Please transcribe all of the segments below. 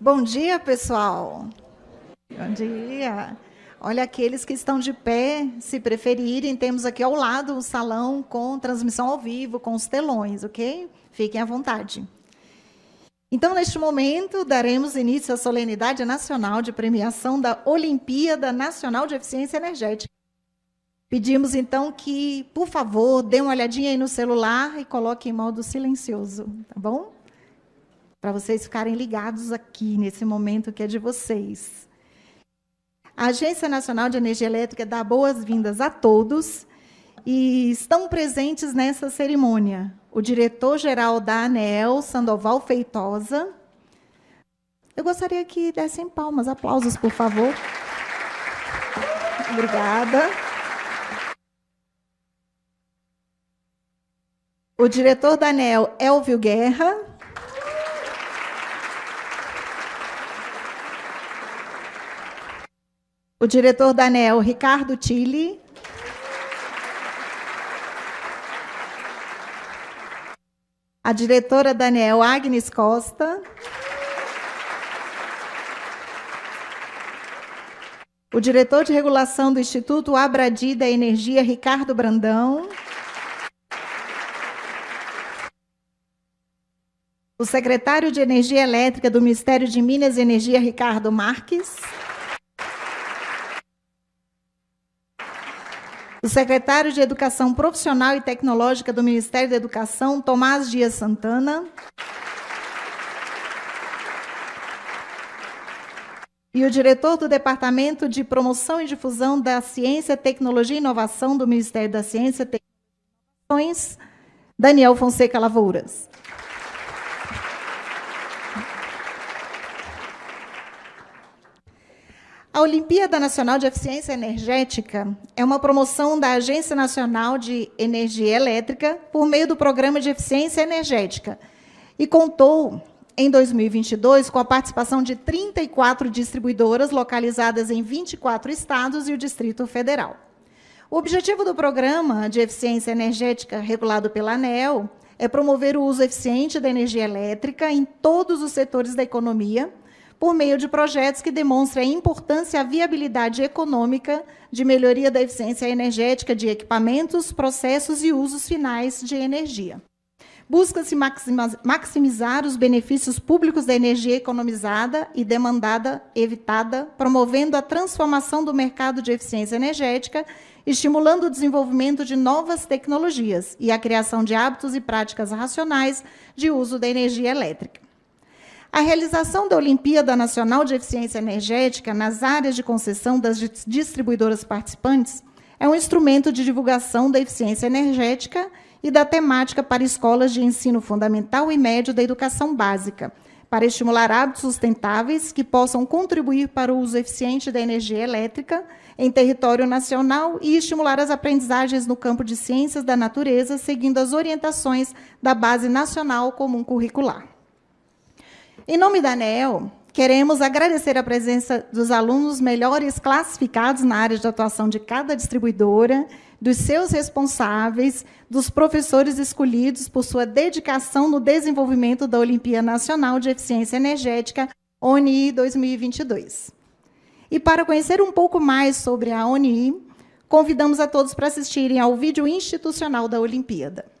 Bom dia, pessoal. Bom dia. Olha, aqueles que estão de pé, se preferirem, temos aqui ao lado o salão com transmissão ao vivo, com os telões, ok? Fiquem à vontade. Então, neste momento, daremos início à solenidade nacional de premiação da Olimpíada Nacional de Eficiência Energética. Pedimos, então, que, por favor, dê uma olhadinha aí no celular e coloque em modo silencioso, tá bom? Para vocês ficarem ligados aqui, nesse momento que é de vocês. A Agência Nacional de Energia Elétrica dá boas-vindas a todos e estão presentes nessa cerimônia o diretor-geral da ANEEL, Sandoval Feitosa. Eu gostaria que dessem palmas, aplausos, por favor. Obrigada. O diretor da ANEL, Elvio Guerra. O diretor da ANEL, Ricardo Tille. A diretora da ANEL, Agnes Costa. O diretor de regulação do Instituto Abradi da Energia, Ricardo Brandão. O secretário de Energia Elétrica do Ministério de Minas e Energia, Ricardo Marques. O secretário de Educação Profissional e Tecnológica do Ministério da Educação, Tomás Dias Santana. E o diretor do Departamento de Promoção e Difusão da Ciência, Tecnologia e Inovação do Ministério da Ciência, Tecnologia e Inovações, Daniel Fonseca Lavouras. A Olimpíada Nacional de Eficiência Energética é uma promoção da Agência Nacional de Energia Elétrica por meio do Programa de Eficiência Energética e contou, em 2022, com a participação de 34 distribuidoras localizadas em 24 estados e o Distrito Federal. O objetivo do Programa de Eficiência Energética regulado pela ANEL é promover o uso eficiente da energia elétrica em todos os setores da economia, por meio de projetos que demonstrem a importância e a viabilidade econômica de melhoria da eficiência energética de equipamentos, processos e usos finais de energia. Busca-se maximizar os benefícios públicos da energia economizada e demandada evitada, promovendo a transformação do mercado de eficiência energética, estimulando o desenvolvimento de novas tecnologias e a criação de hábitos e práticas racionais de uso da energia elétrica. A realização da Olimpíada Nacional de Eficiência Energética nas áreas de concessão das distribuidoras participantes é um instrumento de divulgação da eficiência energética e da temática para escolas de ensino fundamental e médio da educação básica, para estimular hábitos sustentáveis que possam contribuir para o uso eficiente da energia elétrica em território nacional e estimular as aprendizagens no campo de ciências da natureza, seguindo as orientações da Base Nacional Comum Curricular. Em nome da ANEL, queremos agradecer a presença dos alunos melhores classificados na área de atuação de cada distribuidora, dos seus responsáveis, dos professores escolhidos por sua dedicação no desenvolvimento da Olimpíada Nacional de Eficiência Energética, ONI 2022. E para conhecer um pouco mais sobre a ONI, convidamos a todos para assistirem ao vídeo institucional da Olimpíada.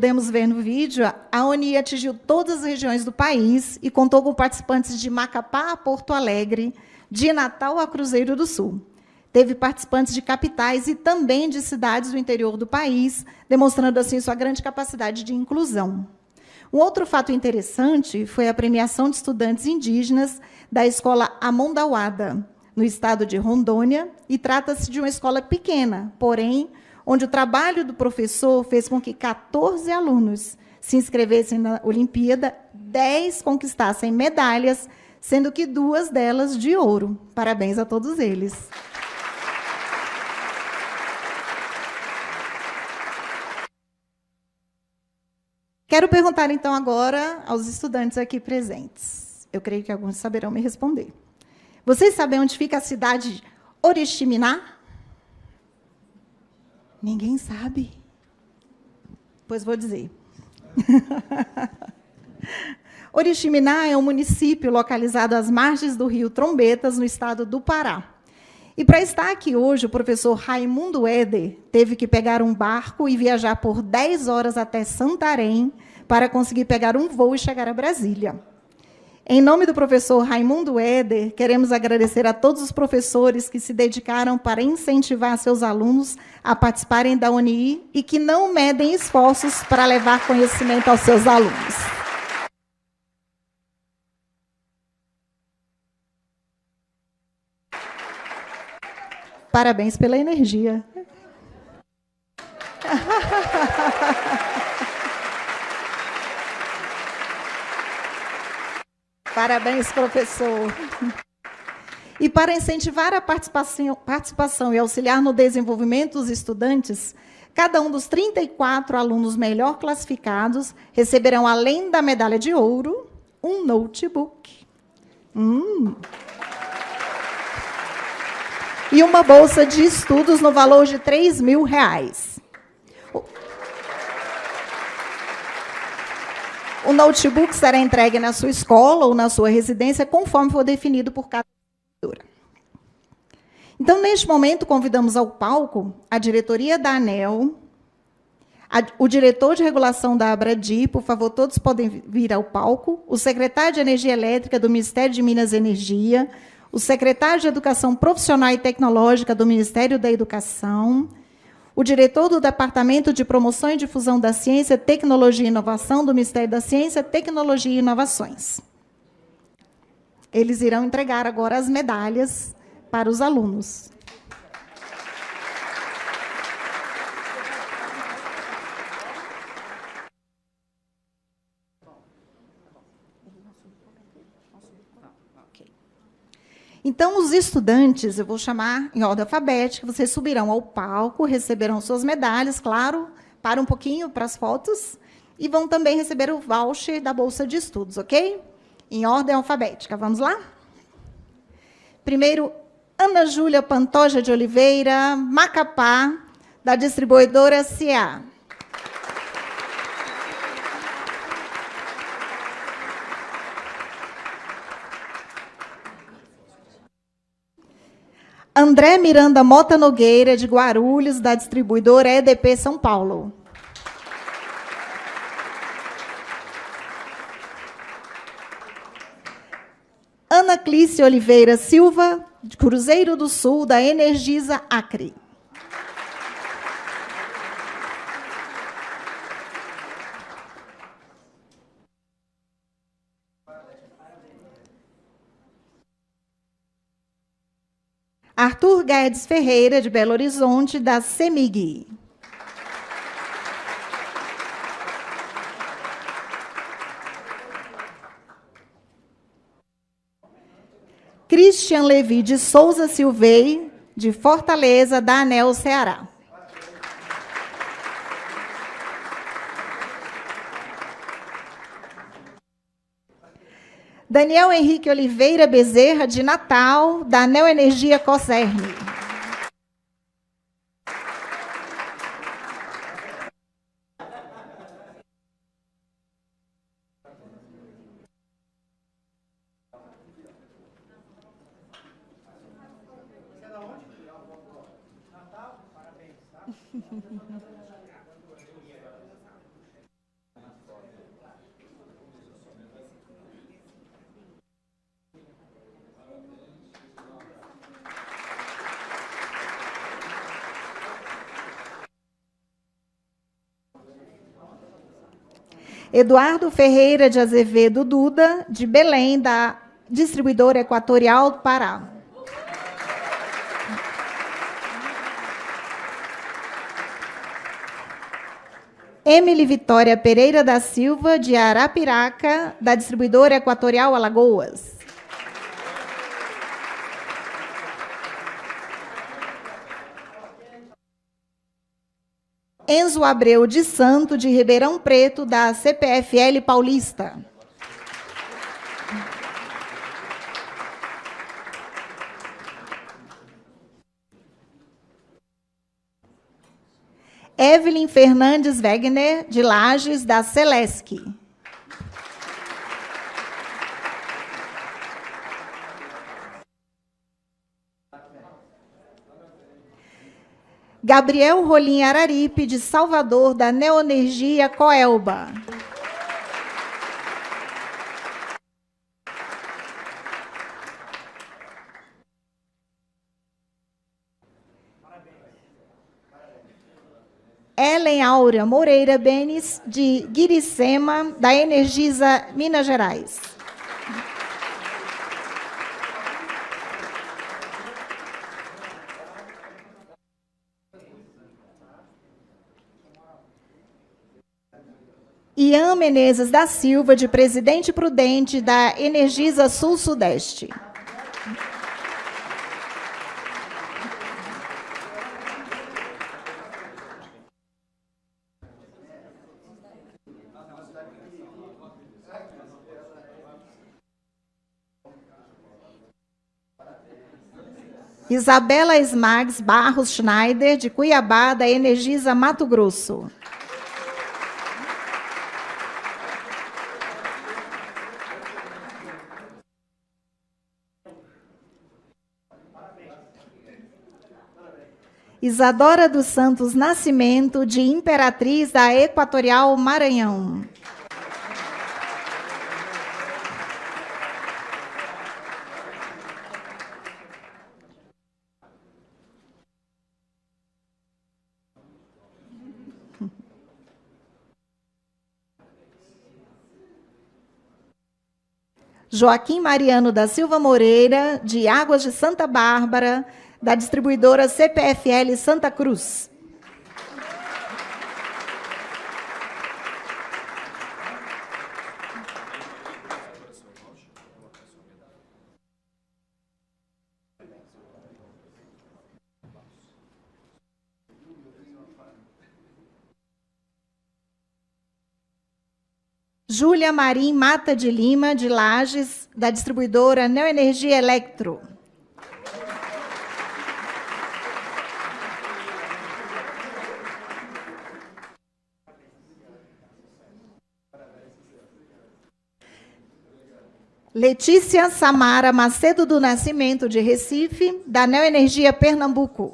Pudemos ver no vídeo, a ONI atingiu todas as regiões do país e contou com participantes de Macapá a Porto Alegre, de Natal a Cruzeiro do Sul. Teve participantes de capitais e também de cidades do interior do país, demonstrando assim sua grande capacidade de inclusão. Um outro fato interessante foi a premiação de estudantes indígenas da escola Amondauada, no estado de Rondônia, e trata-se de uma escola pequena, porém onde o trabalho do professor fez com que 14 alunos se inscrevessem na Olimpíada, 10 conquistassem medalhas, sendo que duas delas de ouro. Parabéns a todos eles. Quero perguntar, então, agora aos estudantes aqui presentes. Eu creio que alguns saberão me responder. Vocês sabem onde fica a cidade de Oriximiná? Ninguém sabe. Pois vou dizer. Oriximiná é um município localizado às margens do rio Trombetas, no estado do Pará. E para estar aqui hoje, o professor Raimundo Eder teve que pegar um barco e viajar por 10 horas até Santarém para conseguir pegar um voo e chegar a Brasília. Em nome do professor Raimundo Eder, queremos agradecer a todos os professores que se dedicaram para incentivar seus alunos a participarem da UNI e que não medem esforços para levar conhecimento aos seus alunos. Parabéns pela energia. Parabéns, professor. E para incentivar a participação, participação e auxiliar no desenvolvimento dos estudantes, cada um dos 34 alunos melhor classificados receberão, além da medalha de ouro, um notebook. Hum. E uma bolsa de estudos no valor de 3 mil reais. O notebook será entregue na sua escola ou na sua residência, conforme for definido por cada professora. Então, neste momento, convidamos ao palco a diretoria da ANEL, a, o diretor de regulação da Abradi, por favor, todos podem vir ao palco, o secretário de Energia Elétrica do Ministério de Minas e Energia, o secretário de Educação Profissional e Tecnológica do Ministério da Educação, o diretor do Departamento de Promoção e Difusão da Ciência, Tecnologia e Inovação do Ministério da Ciência, Tecnologia e Inovações. Eles irão entregar agora as medalhas para os alunos. Então, os estudantes, eu vou chamar em ordem alfabética, vocês subirão ao palco, receberão suas medalhas, claro, para um pouquinho para as fotos, e vão também receber o voucher da Bolsa de Estudos, ok? Em ordem alfabética. Vamos lá? Primeiro, Ana Júlia Pantoja de Oliveira, Macapá, da distribuidora CA. André Miranda Mota Nogueira, de Guarulhos, da distribuidora EDP São Paulo. Ana Clícia Oliveira Silva, de Cruzeiro do Sul, da Energisa Acre. Arthur Guedes Ferreira, de Belo Horizonte, da CEMIG. Christian Levi de Souza Silvei, de Fortaleza, da ANEL Ceará. Daniel Henrique Oliveira Bezerra, de Natal, da Neoenergia Coserne. Eduardo Ferreira de Azevedo Duda, de Belém, da distribuidora Equatorial do Pará. Emily Vitória Pereira da Silva, de Arapiraca, da distribuidora Equatorial Alagoas. Enzo Abreu de Santo, de Ribeirão Preto, da CPFL Paulista. Evelyn Fernandes Wegner, de Lages, da Celesc. Gabriel Rolim Araripe, de Salvador, da Neoenergia Coelba. Ellen Áurea Moreira Benes, de Guiricema, da Energisa Minas Gerais. Ian Menezes da Silva, de Presidente Prudente, da Energisa Sul-Sudeste. Isabela Smags Barros Schneider, de Cuiabá, da Energisa Mato Grosso. Isadora dos Santos Nascimento, de Imperatriz da Equatorial Maranhão. Joaquim Mariano da Silva Moreira, de Águas de Santa Bárbara, da distribuidora CPFL Santa Cruz. Júlia Marim Mata de Lima, de Lages, da distribuidora Neoenergia Electro. Letícia Samara Macedo do Nascimento, de Recife, da Neoenergia Pernambuco.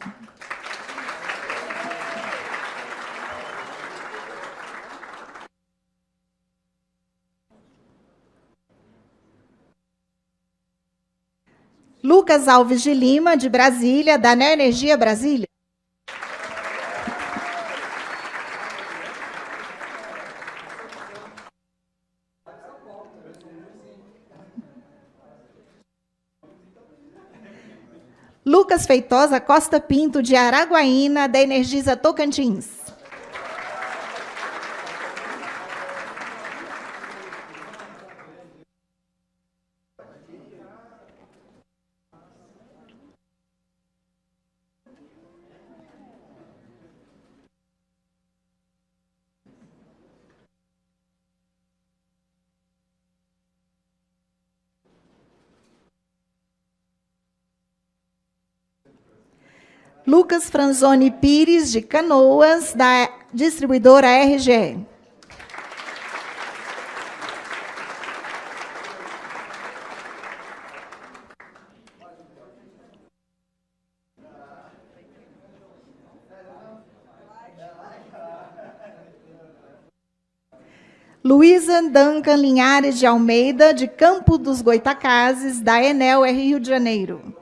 Lucas Alves de Lima, de Brasília, da Neoenergia Brasília. Lucas Feitosa Costa Pinto, de Araguaína, da Energisa Tocantins. Lucas Franzoni Pires, de Canoas, da distribuidora RGE. Luísa Duncan Linhares de Almeida, de Campo dos Goitacazes, da Enel Rio de Janeiro.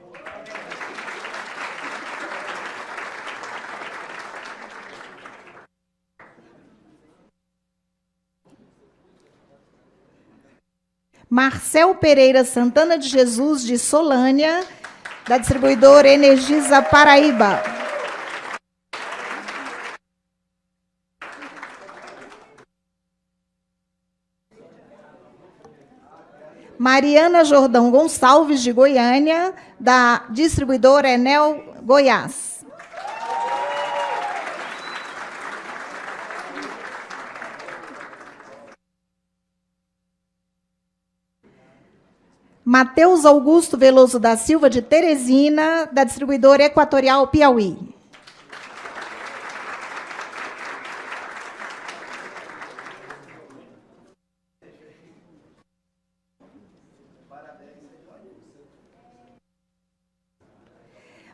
Marcel Pereira Santana de Jesus, de Solânia, da distribuidora Energisa Paraíba. Mariana Jordão Gonçalves, de Goiânia, da distribuidora Enel Goiás. Matheus Augusto Veloso da Silva, de Teresina, da distribuidora Equatorial Piauí.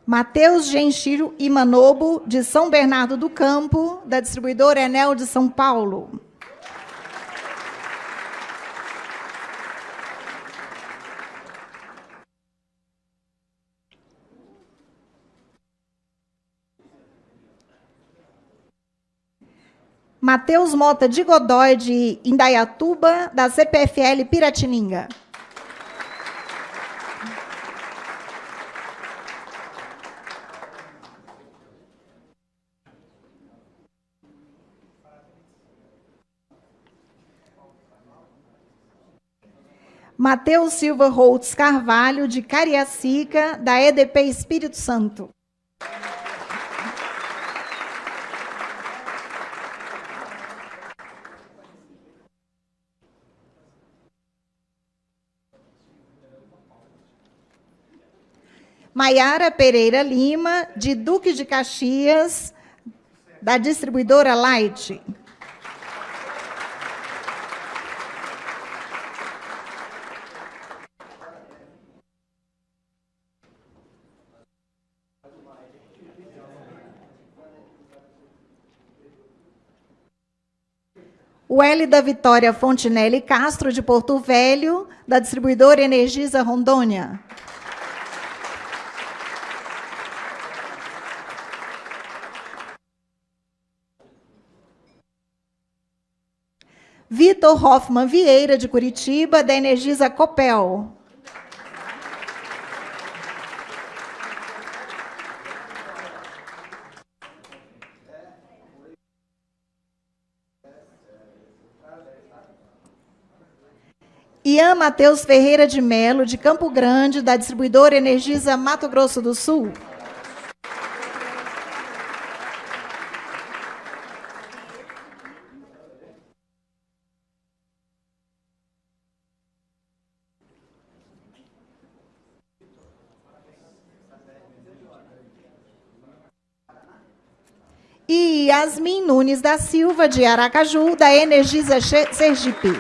Matheus Genchiro Imanobo, de São Bernardo do Campo, da distribuidora Enel de São Paulo. Matheus Mota de Godói, de Indaiatuba, da CPFL Piratininga. Matheus Silva Holtz Carvalho, de Cariacica, da EDP Espírito Santo. Maiara Pereira Lima, de Duque de Caxias, da distribuidora Light. O L da Vitória Fontinelli Castro, de Porto Velho, da distribuidora Energisa Rondônia. Vitor Hoffman Vieira, de Curitiba, da Energisa Copel. Ian Matheus Ferreira de Melo, de Campo Grande, da distribuidora Energisa Mato Grosso do Sul. E Yasmin Nunes da Silva, de Aracaju, da Energisa Sergipe.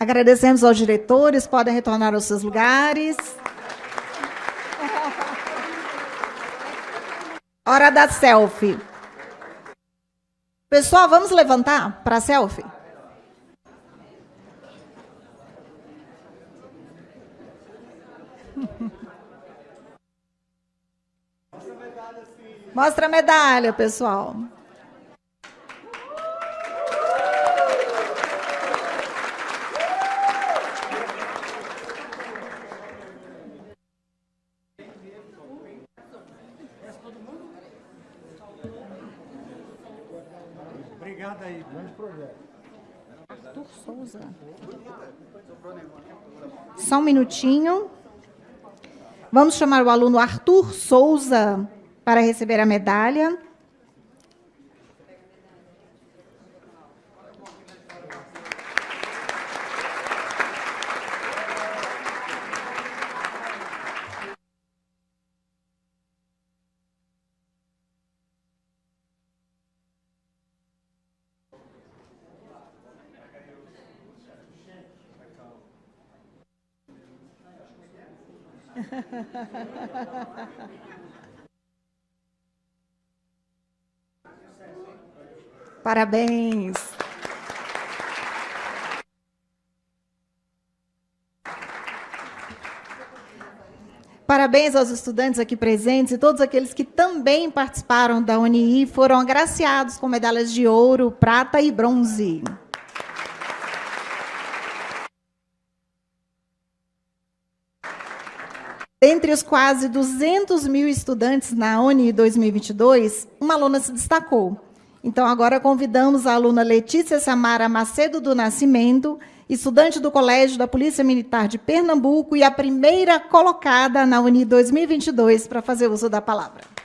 Agradecemos aos diretores, podem retornar aos seus lugares. Hora da selfie. Pessoal, vamos levantar para selfie? Mostra a medalha, pessoal. Obrigado aí. Grande projeto. Arthur Souza. Só um minutinho. Vamos chamar o aluno Arthur Souza para receber a medalha. Parabéns. Parabéns aos estudantes aqui presentes e todos aqueles que também participaram da UNI foram agraciados com medalhas de ouro, prata e bronze. Entre os quase 200 mil estudantes na UNI 2022, uma aluna se destacou. Então, agora convidamos a aluna Letícia Samara Macedo do Nascimento, estudante do Colégio da Polícia Militar de Pernambuco e a primeira colocada na UNI 2022 para fazer uso da palavra.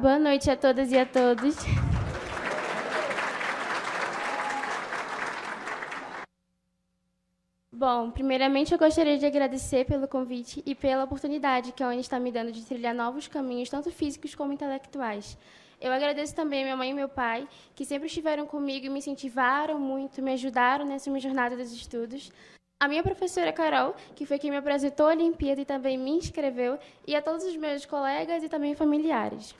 Boa noite a todas e a todos. Bom, primeiramente eu gostaria de agradecer pelo convite e pela oportunidade que a ONU está me dando de trilhar novos caminhos, tanto físicos como intelectuais. Eu agradeço também a minha mãe e meu pai, que sempre estiveram comigo e me incentivaram muito, me ajudaram nessa minha jornada dos estudos a minha professora Carol, que foi quem me apresentou a Olimpíada e também me inscreveu, e a todos os meus colegas e também familiares.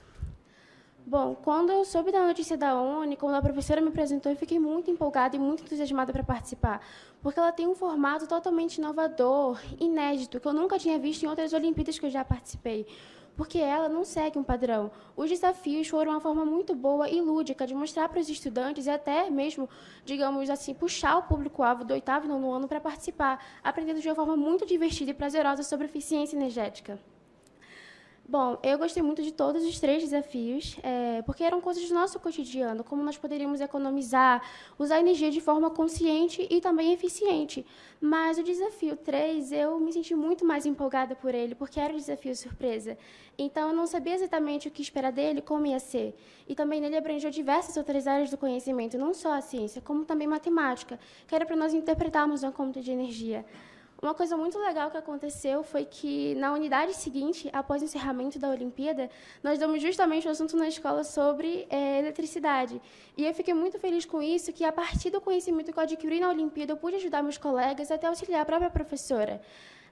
Bom, quando eu soube da notícia da ONU, quando a professora me apresentou, eu fiquei muito empolgada e muito entusiasmada para participar, porque ela tem um formato totalmente inovador, inédito, que eu nunca tinha visto em outras Olimpíadas que eu já participei porque ela não segue um padrão. Os desafios foram uma forma muito boa e lúdica de mostrar para os estudantes e até mesmo, digamos assim, puxar o público-alvo do oitavo e nono ano para participar, aprendendo de uma forma muito divertida e prazerosa sobre eficiência energética. Bom, eu gostei muito de todos os três desafios, é, porque eram coisas do nosso cotidiano, como nós poderíamos economizar, usar energia de forma consciente e também eficiente. Mas o desafio 3, eu me senti muito mais empolgada por ele, porque era um desafio surpresa. Então, eu não sabia exatamente o que esperar dele, como ia ser. E também nele abrangeu diversas outras áreas do conhecimento, não só a ciência, como também matemática, que era para nós interpretarmos uma conta de energia. Uma coisa muito legal que aconteceu foi que, na unidade seguinte, após o encerramento da Olimpíada, nós damos justamente o assunto na escola sobre é, eletricidade. E eu fiquei muito feliz com isso, que a partir do conhecimento que eu adquiri na Olimpíada, eu pude ajudar meus colegas até auxiliar a própria professora.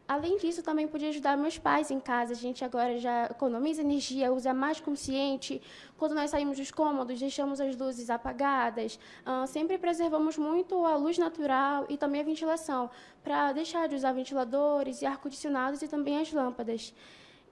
Além disso, também pude ajudar meus pais em casa. A gente agora já economiza energia, usa mais consciente. Quando nós saímos dos cômodos, deixamos as luzes apagadas. Uh, sempre preservamos muito a luz natural e também a ventilação, para deixar de usar ventiladores e ar-condicionados e também as lâmpadas.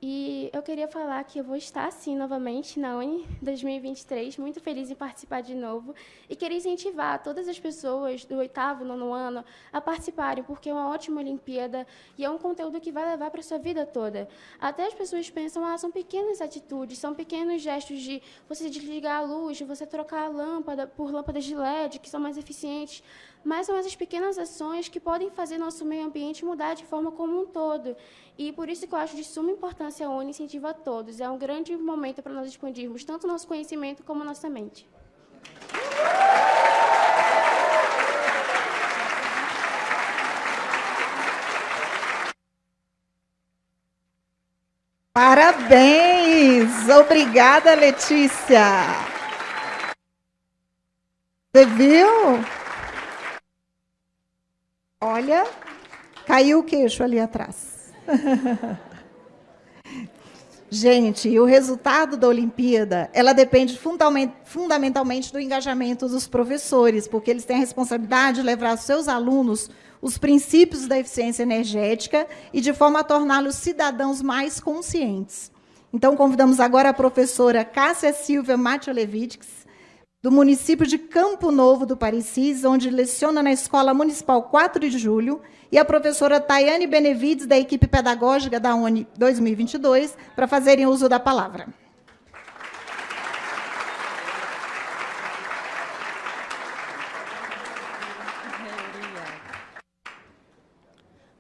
E eu queria falar que eu vou estar, sim, novamente na Uni 2023, muito feliz em participar de novo. E queria incentivar todas as pessoas do oitavo, nono ano a participarem, porque é uma ótima Olimpíada e é um conteúdo que vai levar para a sua vida toda. Até as pessoas pensam, ah, são pequenas atitudes, são pequenos gestos de você desligar a luz, de você trocar a lâmpada por lâmpadas de LED, que são mais eficientes mas são essas pequenas ações que podem fazer nosso meio ambiente mudar de forma como um todo. E por isso que eu acho de suma importância a ONU incentiva a todos. É um grande momento para nós expandirmos tanto nosso conhecimento como nossa mente. Parabéns! Obrigada, Letícia! Você viu? Olha, caiu o queixo ali atrás. Gente, o resultado da Olimpíada, ela depende fundamentalmente do engajamento dos professores, porque eles têm a responsabilidade de levar aos seus alunos os princípios da eficiência energética e de forma a torná-los cidadãos mais conscientes. Então, convidamos agora a professora Cássia Silvia Matiolevitz, do município de Campo Novo do Parecis, onde leciona na Escola Municipal 4 de Julho, e a professora Tayane Benevides, da equipe pedagógica da UNI 2022, para fazerem uso da palavra.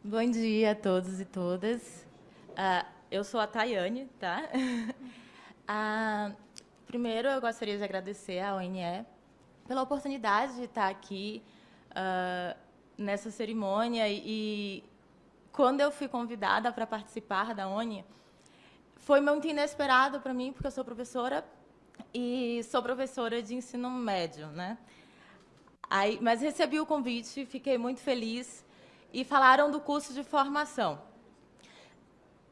Bom dia a todos e todas. Uh, eu sou a Tayane, tá? uh, Primeiro, eu gostaria de agradecer à ONE pela oportunidade de estar aqui uh, nessa cerimônia e, quando eu fui convidada para participar da ONI, foi muito inesperado para mim, porque eu sou professora e sou professora de ensino médio, né? Aí, mas recebi o convite, fiquei muito feliz e falaram do curso de formação.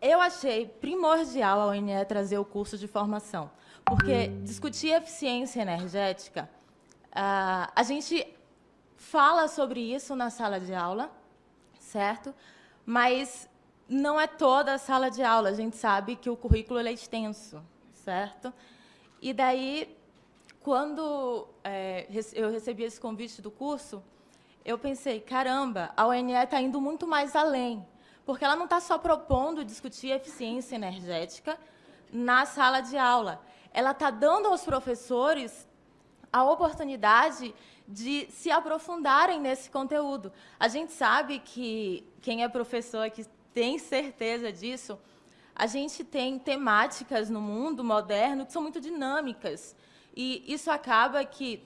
Eu achei primordial a ONE trazer o curso de formação, porque discutir eficiência energética, uh, a gente fala sobre isso na sala de aula, certo? Mas não é toda a sala de aula. A gente sabe que o currículo é extenso, certo? E daí, quando é, eu recebi esse convite do curso, eu pensei, caramba, a ONE está indo muito mais além, porque ela não está só propondo discutir eficiência energética na sala de aula, ela está dando aos professores a oportunidade de se aprofundarem nesse conteúdo. A gente sabe que quem é professor que tem certeza disso, a gente tem temáticas no mundo moderno que são muito dinâmicas. E isso acaba que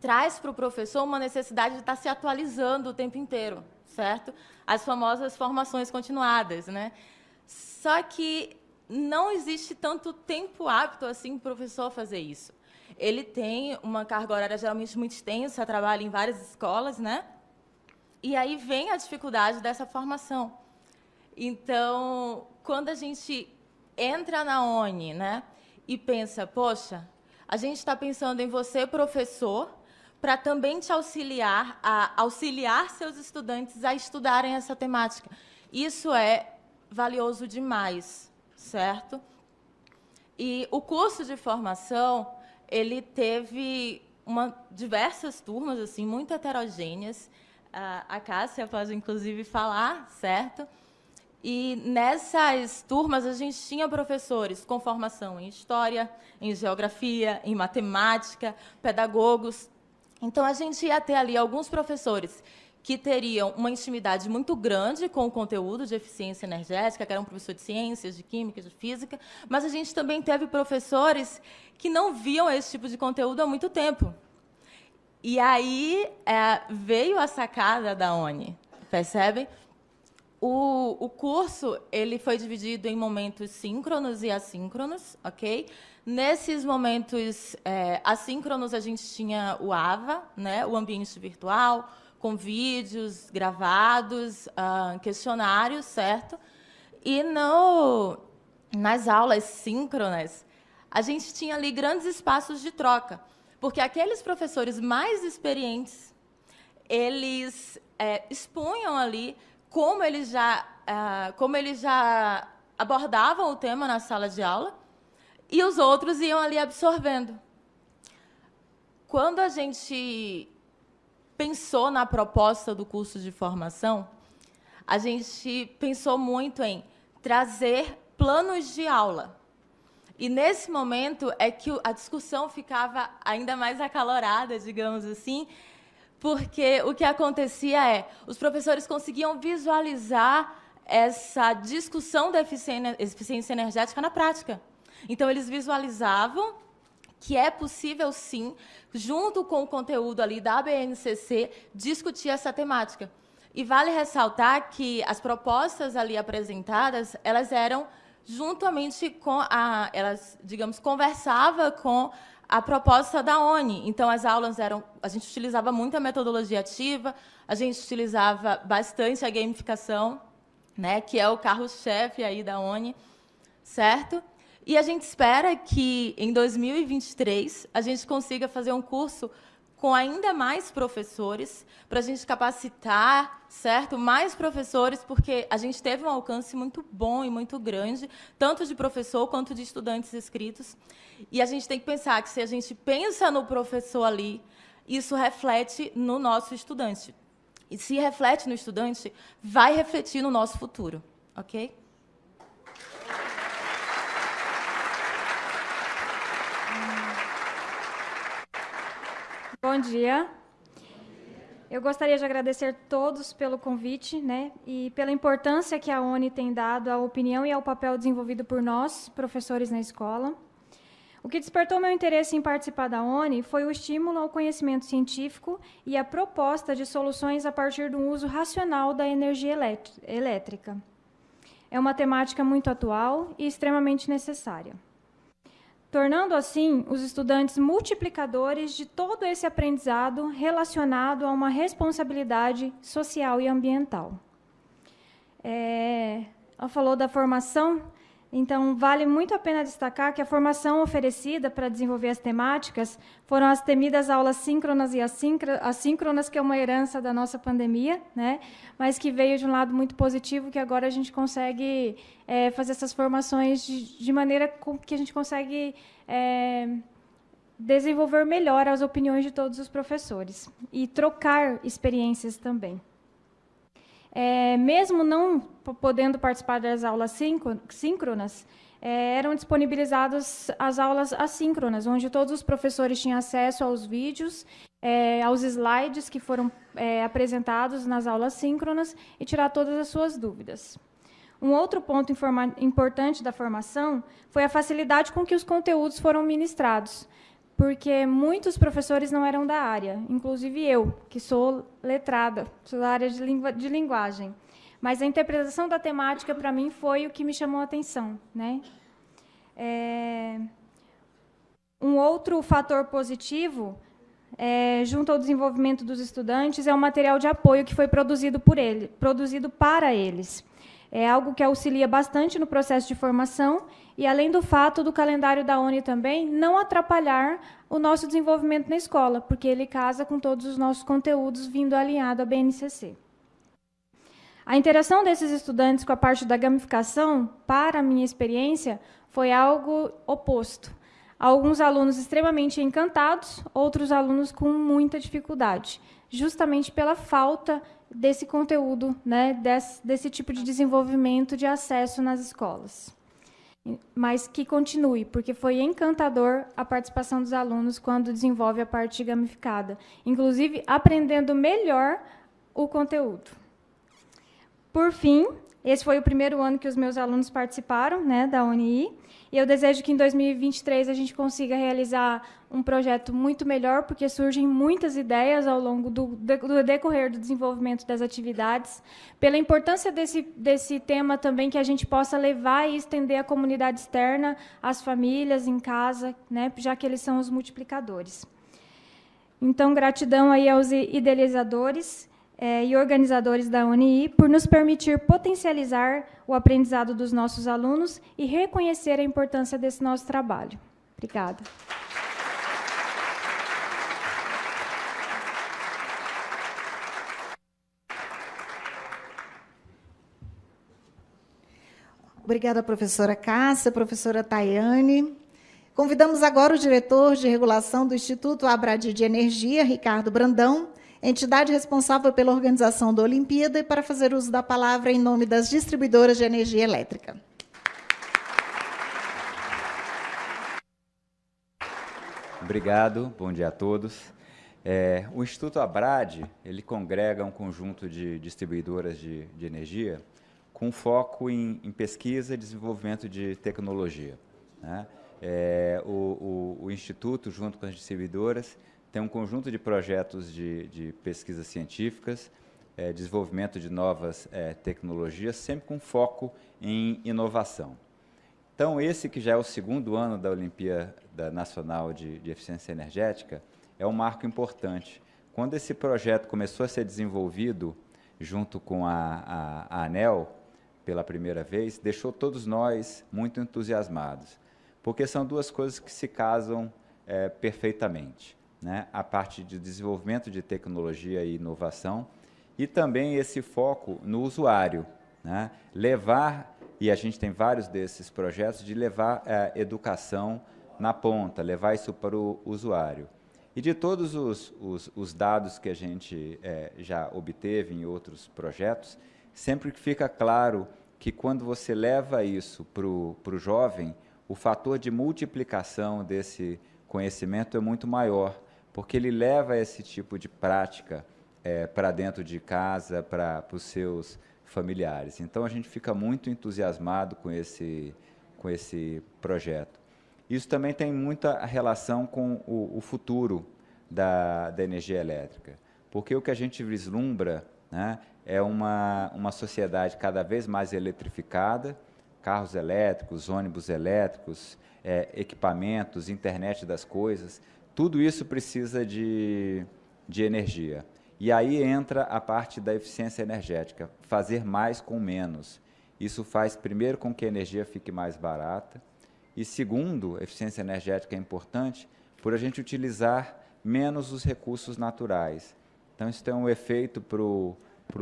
traz para o professor uma necessidade de estar se atualizando o tempo inteiro, certo? As famosas formações continuadas, né? Só que não existe tanto tempo apto assim para o professor fazer isso. Ele tem uma carga horária geralmente muito extensa, trabalha em várias escolas, né? E aí vem a dificuldade dessa formação. Então, quando a gente entra na ONI, né, e pensa, poxa, a gente está pensando em você, professor, para também te auxiliar a auxiliar seus estudantes a estudarem essa temática. Isso é valioso demais certo? E o curso de formação, ele teve uma, diversas turmas, assim, muito heterogêneas. A Cássia pode, inclusive, falar, certo? E nessas turmas a gente tinha professores com formação em história, em geografia, em matemática, pedagogos. Então a gente ia ter ali alguns professores que teriam uma intimidade muito grande com o conteúdo de eficiência energética, que eram professores de ciências, de química, de física, mas a gente também teve professores que não viam esse tipo de conteúdo há muito tempo. E aí é, veio a sacada da ONI, percebem? O, o curso ele foi dividido em momentos síncronos e assíncronos, ok? Nesses momentos é, assíncronos, a gente tinha o AVA, né, o ambiente virtual, com vídeos gravados, uh, questionários, certo? E no, nas aulas síncronas, a gente tinha ali grandes espaços de troca, porque aqueles professores mais experientes, eles é, expunham ali como eles já, uh, como eles já abordavam o tema na sala de aula, e os outros iam ali absorvendo. Quando a gente pensou na proposta do curso de formação, a gente pensou muito em trazer planos de aula. E nesse momento é que a discussão ficava ainda mais acalorada, digamos assim, porque o que acontecia é, os professores conseguiam visualizar essa discussão da eficiência energética na prática. Então, eles visualizavam que é possível, sim, junto com o conteúdo ali da BNCC, discutir essa temática. E vale ressaltar que as propostas ali apresentadas, elas eram juntamente com a, elas, digamos, conversava com a proposta da ONI. Então, as aulas eram, a gente utilizava muito a metodologia ativa, a gente utilizava bastante a gamificação, né, que é o carro-chefe aí da ONI, certo? E a gente espera que, em 2023, a gente consiga fazer um curso com ainda mais professores, para a gente capacitar, certo? Mais professores, porque a gente teve um alcance muito bom e muito grande, tanto de professor quanto de estudantes inscritos. E a gente tem que pensar que se a gente pensa no professor ali, isso reflete no nosso estudante. E se reflete no estudante, vai refletir no nosso futuro, ok? Bom dia. Eu gostaria de agradecer todos pelo convite né, e pela importância que a ONI tem dado à opinião e ao papel desenvolvido por nós, professores na escola. O que despertou meu interesse em participar da ONI foi o estímulo ao conhecimento científico e a proposta de soluções a partir do uso racional da energia elétrica. É uma temática muito atual e extremamente necessária tornando assim os estudantes multiplicadores de todo esse aprendizado relacionado a uma responsabilidade social e ambiental. É, ela falou da formação, então vale muito a pena destacar que a formação oferecida para desenvolver as temáticas foram as temidas aulas síncronas e assíncronas, que é uma herança da nossa pandemia, né? mas que veio de um lado muito positivo, que agora a gente consegue é, fazer essas formações de, de, maneira que a gente consegue é, desenvolver melhor as opiniões de todos os professores e trocar experiências também. É, mesmo não podendo participar das aulas síncronas, é, eram disponibilizadas as aulas assíncronas, onde todos os professores tinham acesso aos vídeos, é, aos slides que foram é, apresentados nas aulas síncronas e tirar todas as suas dúvidas. Um outro ponto importante da formação foi a facilidade com que os conteúdos foram ministrados, porque muitos professores não eram da área, inclusive eu, que sou letrada, sou da área de, lingu de linguagem. Mas a interpretação da temática, para mim, foi o que me chamou a atenção. Né? É... Um outro fator positivo, é, junto ao desenvolvimento dos estudantes, é o material de apoio que foi produzido por ele, produzido para eles. É algo que auxilia bastante no processo de formação e, além do fato do calendário da ONU também não atrapalhar o nosso desenvolvimento na escola, porque ele casa com todos os nossos conteúdos vindo alinhado à BNCC. A interação desses estudantes com a parte da gamificação, para a minha experiência, foi algo oposto. Alguns alunos extremamente encantados, outros alunos com muita dificuldade, justamente pela falta desse conteúdo, né, desse, desse tipo de desenvolvimento de acesso nas escolas. Mas que continue, porque foi encantador a participação dos alunos quando desenvolve a parte gamificada, inclusive aprendendo melhor o conteúdo. Por fim, esse foi o primeiro ano que os meus alunos participaram né, da UNI, e eu desejo que em 2023 a gente consiga realizar um projeto muito melhor, porque surgem muitas ideias ao longo do, do decorrer do desenvolvimento das atividades, pela importância desse, desse tema também que a gente possa levar e estender à comunidade externa, às famílias, em casa, né, já que eles são os multiplicadores. Então, gratidão aí aos idealizadores é, e organizadores da UNI por nos permitir potencializar o aprendizado dos nossos alunos e reconhecer a importância desse nosso trabalho. Obrigada. Obrigada, professora Cássia, professora Tayane. Convidamos agora o diretor de regulação do Instituto Abradi de Energia, Ricardo Brandão, entidade responsável pela organização da Olimpíada, e para fazer uso da palavra em nome das distribuidoras de energia elétrica. Obrigado, bom dia a todos. É, o Instituto Abrad, ele congrega um conjunto de distribuidoras de, de energia com foco em, em, pesquisa e desenvolvimento de tecnologia. Né? É, o, o, o Instituto, junto com as distribuidoras, tem um conjunto de projetos de, de pesquisas científicas, é, desenvolvimento de novas é, tecnologias, sempre com foco em inovação. Então, esse que já é o segundo ano da Olimpíada Nacional de, de Eficiência Energética, é um marco importante. Quando esse projeto começou a ser desenvolvido junto com a, a, a ANEL, pela primeira vez, deixou todos nós muito entusiasmados porque são duas coisas que se casam é, perfeitamente. Né? A parte de desenvolvimento de tecnologia e inovação e também esse foco no usuário. Né? Levar, e a gente tem vários desses projetos, de levar é, educação na ponta, levar isso para o usuário. E de todos os, os, os dados que a gente é, já obteve em outros projetos, sempre fica claro que quando você leva isso para o jovem, o fator de multiplicação desse conhecimento é muito maior, porque ele leva esse tipo de prática é, para dentro de casa, para os seus familiares. Então, a gente fica muito entusiasmado com esse, com esse projeto. Isso também tem muita relação com o, o futuro da, da energia elétrica, porque o que a gente vislumbra né, é uma, uma sociedade cada vez mais eletrificada, carros elétricos, ônibus elétricos, é, equipamentos, internet das coisas, tudo isso precisa de, de energia. E aí entra a parte da eficiência energética, fazer mais com menos. Isso faz, primeiro, com que a energia fique mais barata, e segundo, eficiência energética é importante por a gente utilizar menos os recursos naturais. Então, isso tem um efeito para o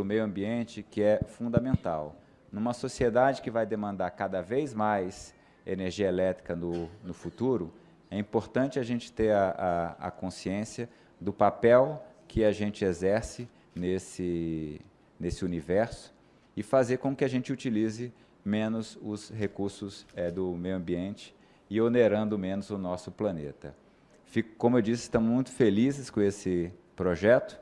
meio ambiente que é fundamental. Numa sociedade que vai demandar cada vez mais energia elétrica no, no futuro, é importante a gente ter a, a, a consciência do papel que a gente exerce nesse, nesse universo e fazer com que a gente utilize menos os recursos é, do meio ambiente e onerando menos o nosso planeta. Fico, como eu disse, estamos muito felizes com esse projeto.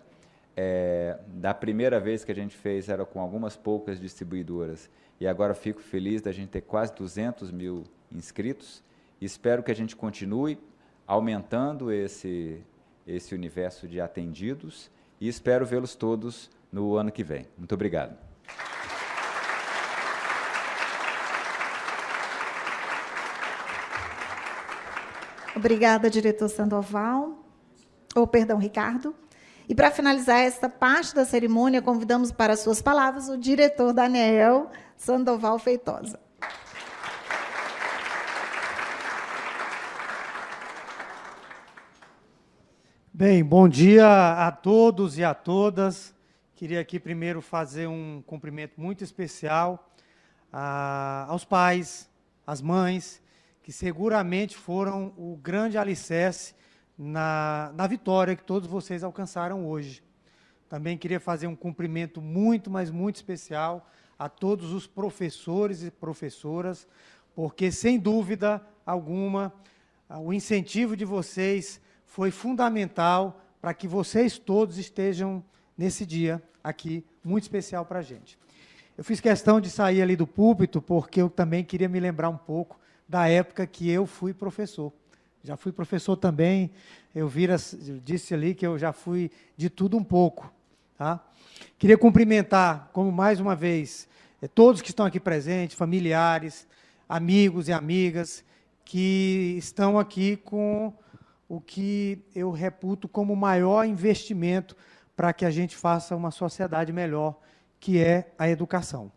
É, da primeira vez que a gente fez era com algumas poucas distribuidoras e agora fico feliz da gente ter quase 200 mil inscritos. Espero que a gente continue aumentando esse, esse universo de atendidos e espero vê-los todos no ano que vem. Muito obrigado. Obrigada, diretor Sandoval. Ou, oh, perdão, Ricardo. E para finalizar esta parte da cerimônia, convidamos para suas palavras o diretor Daniel Sandoval Feitosa. Bem, bom dia a todos e a todas. Queria aqui primeiro fazer um cumprimento muito especial a, aos pais, às mães que seguramente foram o grande alicerce na, na vitória que todos vocês alcançaram hoje. Também queria fazer um cumprimento muito, mas muito especial a todos os professores e professoras, porque, sem dúvida alguma, o incentivo de vocês foi fundamental para que vocês todos estejam nesse dia aqui, muito especial para a gente. Eu fiz questão de sair ali do púlpito, porque eu também queria me lembrar um pouco da época que eu fui professor. Já fui professor também, eu, vira, eu disse ali que eu já fui de tudo um pouco. Tá? Queria cumprimentar, como mais uma vez, eh, todos que estão aqui presentes, familiares, amigos e amigas, que estão aqui com o que eu reputo como o maior investimento para que a gente faça uma sociedade melhor, que é a educação.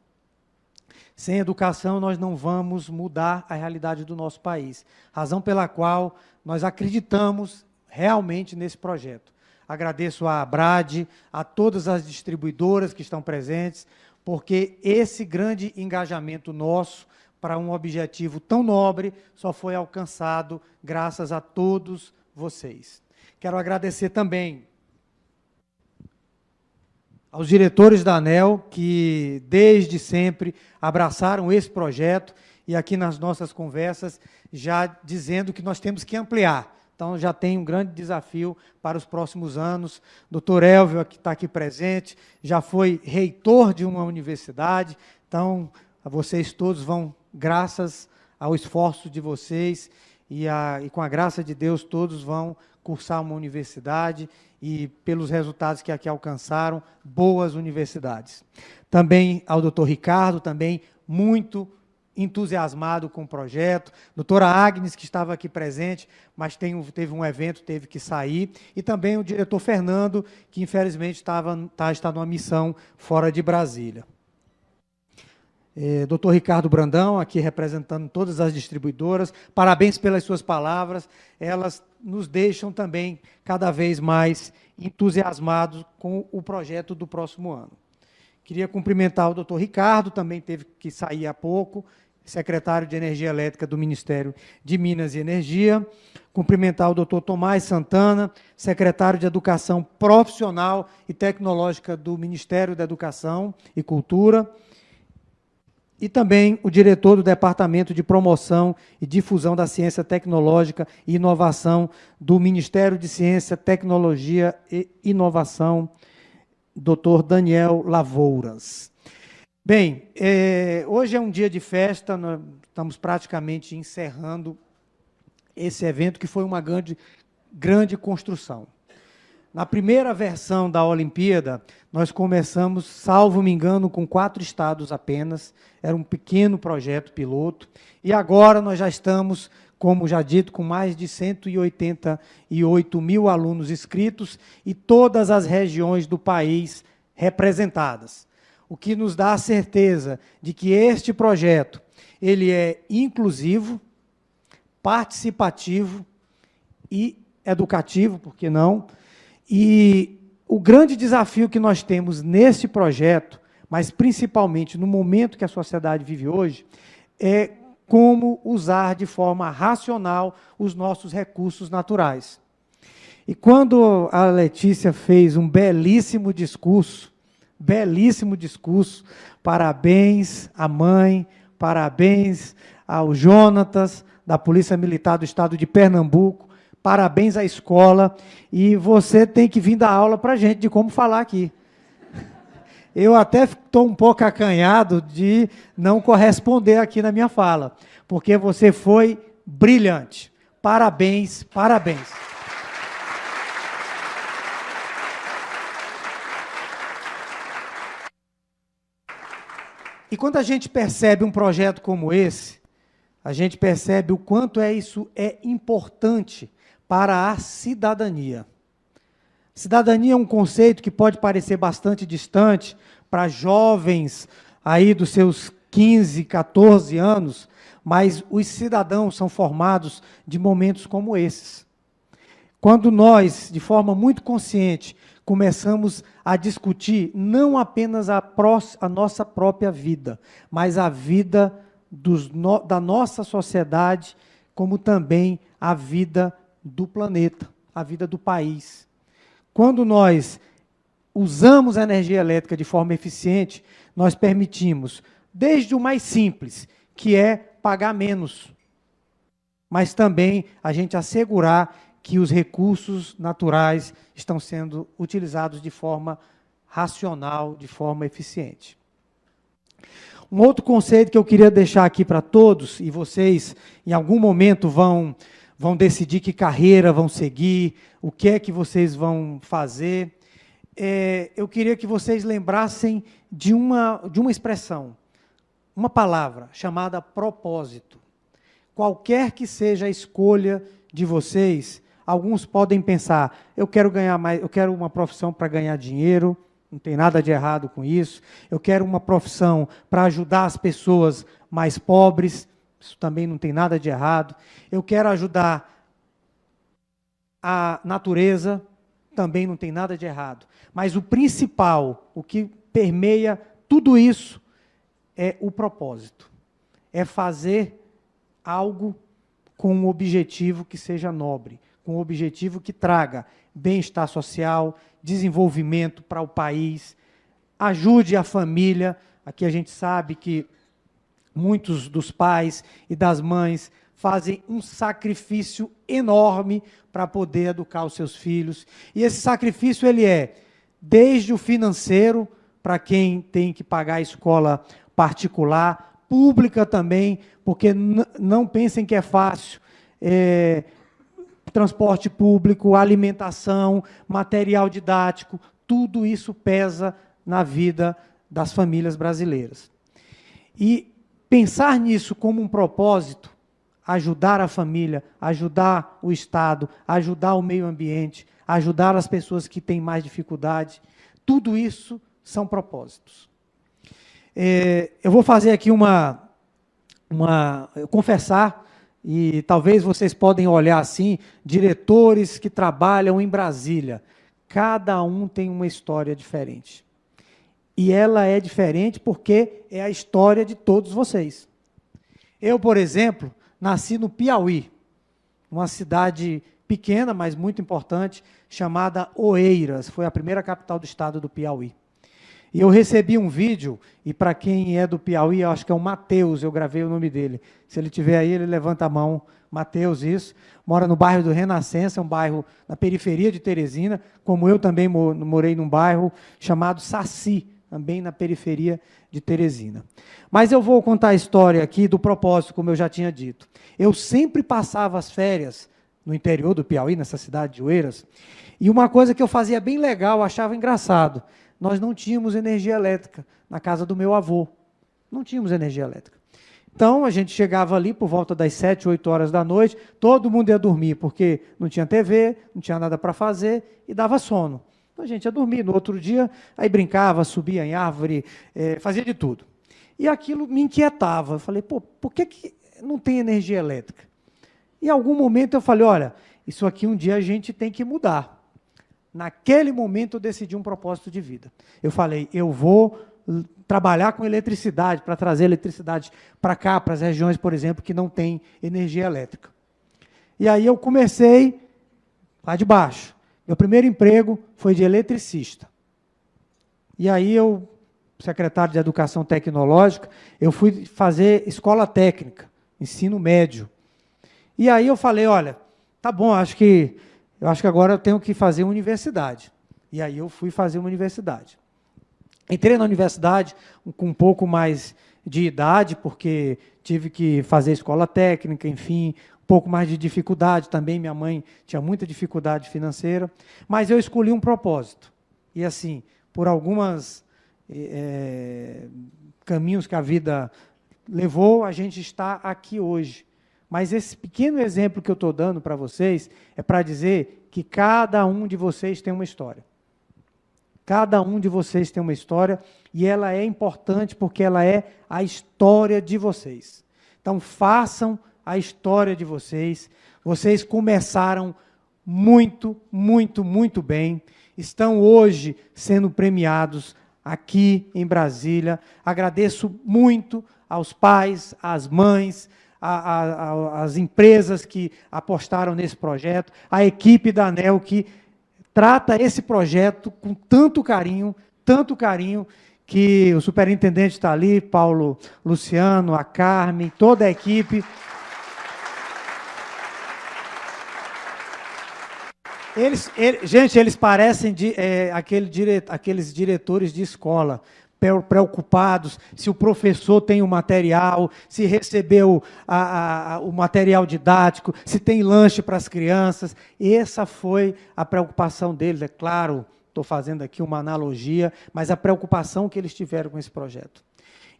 Sem educação, nós não vamos mudar a realidade do nosso país. Razão pela qual nós acreditamos realmente nesse projeto. Agradeço à Brad, a todas as distribuidoras que estão presentes, porque esse grande engajamento nosso para um objetivo tão nobre só foi alcançado graças a todos vocês. Quero agradecer também aos diretores da ANEL, que desde sempre abraçaram esse projeto, e aqui nas nossas conversas, já dizendo que nós temos que ampliar. Então, já tem um grande desafio para os próximos anos. Doutor Elvio, que está aqui presente, já foi reitor de uma universidade. Então, vocês todos vão, graças ao esforço de vocês e, a, e com a graça de Deus, todos vão cursar uma universidade e pelos resultados que aqui alcançaram, boas universidades. Também ao doutor Ricardo, também muito entusiasmado com o projeto. Doutora Agnes, que estava aqui presente, mas tem, teve um evento, teve que sair. E também o diretor Fernando, que infelizmente estava, tá, está numa missão fora de Brasília. É, doutor Ricardo Brandão, aqui representando todas as distribuidoras, parabéns pelas suas palavras, elas nos deixam também cada vez mais entusiasmados com o projeto do próximo ano. Queria cumprimentar o doutor Ricardo, também teve que sair há pouco, secretário de Energia Elétrica do Ministério de Minas e Energia. Cumprimentar o doutor Tomás Santana, secretário de Educação Profissional e Tecnológica do Ministério da Educação e Cultura. E também o diretor do Departamento de Promoção e Difusão da Ciência Tecnológica e Inovação do Ministério de Ciência, Tecnologia e Inovação, doutor Daniel Lavouras. Bem, é, hoje é um dia de festa, estamos praticamente encerrando esse evento, que foi uma grande, grande construção. Na primeira versão da Olimpíada, nós começamos, salvo me engano, com quatro estados apenas, era um pequeno projeto piloto, e agora nós já estamos, como já dito, com mais de 188 mil alunos inscritos e todas as regiões do país representadas. O que nos dá a certeza de que este projeto ele é inclusivo, participativo e educativo, por que não? E o grande desafio que nós temos nesse projeto, mas principalmente no momento que a sociedade vive hoje, é como usar de forma racional os nossos recursos naturais. E quando a Letícia fez um belíssimo discurso, belíssimo discurso, parabéns à mãe, parabéns ao Jonatas, da Polícia Militar do Estado de Pernambuco. Parabéns à escola. E você tem que vir dar aula para a gente de como falar aqui. Eu até estou um pouco acanhado de não corresponder aqui na minha fala, porque você foi brilhante. Parabéns, parabéns. E quando a gente percebe um projeto como esse, a gente percebe o quanto é isso é importante para a cidadania. Cidadania é um conceito que pode parecer bastante distante para jovens aí dos seus 15, 14 anos, mas os cidadãos são formados de momentos como esses. Quando nós, de forma muito consciente, começamos a discutir não apenas a, a nossa própria vida, mas a vida no, da nossa sociedade, como também a vida do planeta, a vida do país. Quando nós usamos a energia elétrica de forma eficiente, nós permitimos, desde o mais simples, que é pagar menos, mas também a gente assegurar que os recursos naturais estão sendo utilizados de forma racional, de forma eficiente. Um outro conceito que eu queria deixar aqui para todos, e vocês em algum momento vão, vão decidir que carreira vão seguir, o que é que vocês vão fazer, é, eu queria que vocês lembrassem de uma, de uma expressão, uma palavra chamada propósito. Qualquer que seja a escolha de vocês, alguns podem pensar, eu quero ganhar mais, eu quero uma profissão para ganhar dinheiro, não tem nada de errado com isso. Eu quero uma profissão para ajudar as pessoas mais pobres, isso também não tem nada de errado. Eu quero ajudar a natureza, também não tem nada de errado. Mas o principal, o que permeia tudo isso, é o propósito. É fazer algo com um objetivo que seja nobre, com um objetivo que traga bem-estar social, desenvolvimento para o país, ajude a família. Aqui a gente sabe que muitos dos pais e das mães fazem um sacrifício enorme para poder educar os seus filhos. E esse sacrifício ele é desde o financeiro para quem tem que pagar a escola particular, pública também, porque não pensem que é fácil. É, transporte público, alimentação, material didático, tudo isso pesa na vida das famílias brasileiras. E pensar nisso como um propósito, ajudar a família, ajudar o Estado, ajudar o meio ambiente, ajudar as pessoas que têm mais dificuldade, tudo isso são propósitos. É, eu vou fazer aqui uma, uma confessar e talvez vocês podem olhar assim, diretores que trabalham em Brasília. Cada um tem uma história diferente. E ela é diferente porque é a história de todos vocês. Eu, por exemplo, nasci no Piauí, uma cidade pequena, mas muito importante, chamada Oeiras. Foi a primeira capital do estado do Piauí. E eu recebi um vídeo, e para quem é do Piauí, eu acho que é o Matheus, eu gravei o nome dele. Se ele tiver aí, ele levanta a mão. Matheus, isso. Mora no bairro do Renascença, um bairro na periferia de Teresina, como eu também morei num bairro chamado Saci, também na periferia de Teresina. Mas eu vou contar a história aqui do propósito, como eu já tinha dito. Eu sempre passava as férias no interior do Piauí, nessa cidade de Oeiras, e uma coisa que eu fazia bem legal, achava engraçado, nós não tínhamos energia elétrica na casa do meu avô. Não tínhamos energia elétrica. Então, a gente chegava ali por volta das 7, 8 horas da noite, todo mundo ia dormir, porque não tinha TV, não tinha nada para fazer e dava sono. Então, a gente ia dormir. No outro dia, aí brincava, subia em árvore, é, fazia de tudo. E aquilo me inquietava. Eu falei, pô, por que, que não tem energia elétrica? Em algum momento eu falei, olha, isso aqui um dia a gente tem que mudar. Naquele momento eu decidi um propósito de vida. Eu falei, eu vou trabalhar com eletricidade, para trazer eletricidade para cá, para as regiões, por exemplo, que não tem energia elétrica. E aí eu comecei lá de baixo. Meu primeiro emprego foi de eletricista. E aí eu, secretário de Educação Tecnológica, eu fui fazer escola técnica, ensino médio. E aí eu falei, olha, tá bom, acho que eu acho que agora eu tenho que fazer uma universidade. E aí eu fui fazer uma universidade. Entrei na universidade com um pouco mais de idade, porque tive que fazer escola técnica, enfim, pouco mais de dificuldade também. Minha mãe tinha muita dificuldade financeira, mas eu escolhi um propósito. E assim, por algumas é, caminhos que a vida levou, a gente está aqui hoje. Mas esse pequeno exemplo que eu estou dando para vocês é para dizer que cada um de vocês tem uma história. Cada um de vocês tem uma história e ela é importante porque ela é a história de vocês. Então, façam a história de vocês. Vocês começaram muito, muito, muito bem. Estão hoje sendo premiados aqui em Brasília. Agradeço muito aos pais, às mães, as empresas que apostaram nesse projeto, a equipe da ANEL que trata esse projeto com tanto carinho, tanto carinho, que o superintendente está ali, Paulo Luciano, a Carmen, toda a equipe. Eles, ele, gente, eles parecem de, é, aquele dire, aqueles diretores de escola preocupados se o professor tem o material, se recebeu a, a, o material didático, se tem lanche para as crianças. Essa foi a preocupação deles, é claro, estou fazendo aqui uma analogia, mas a preocupação que eles tiveram com esse projeto.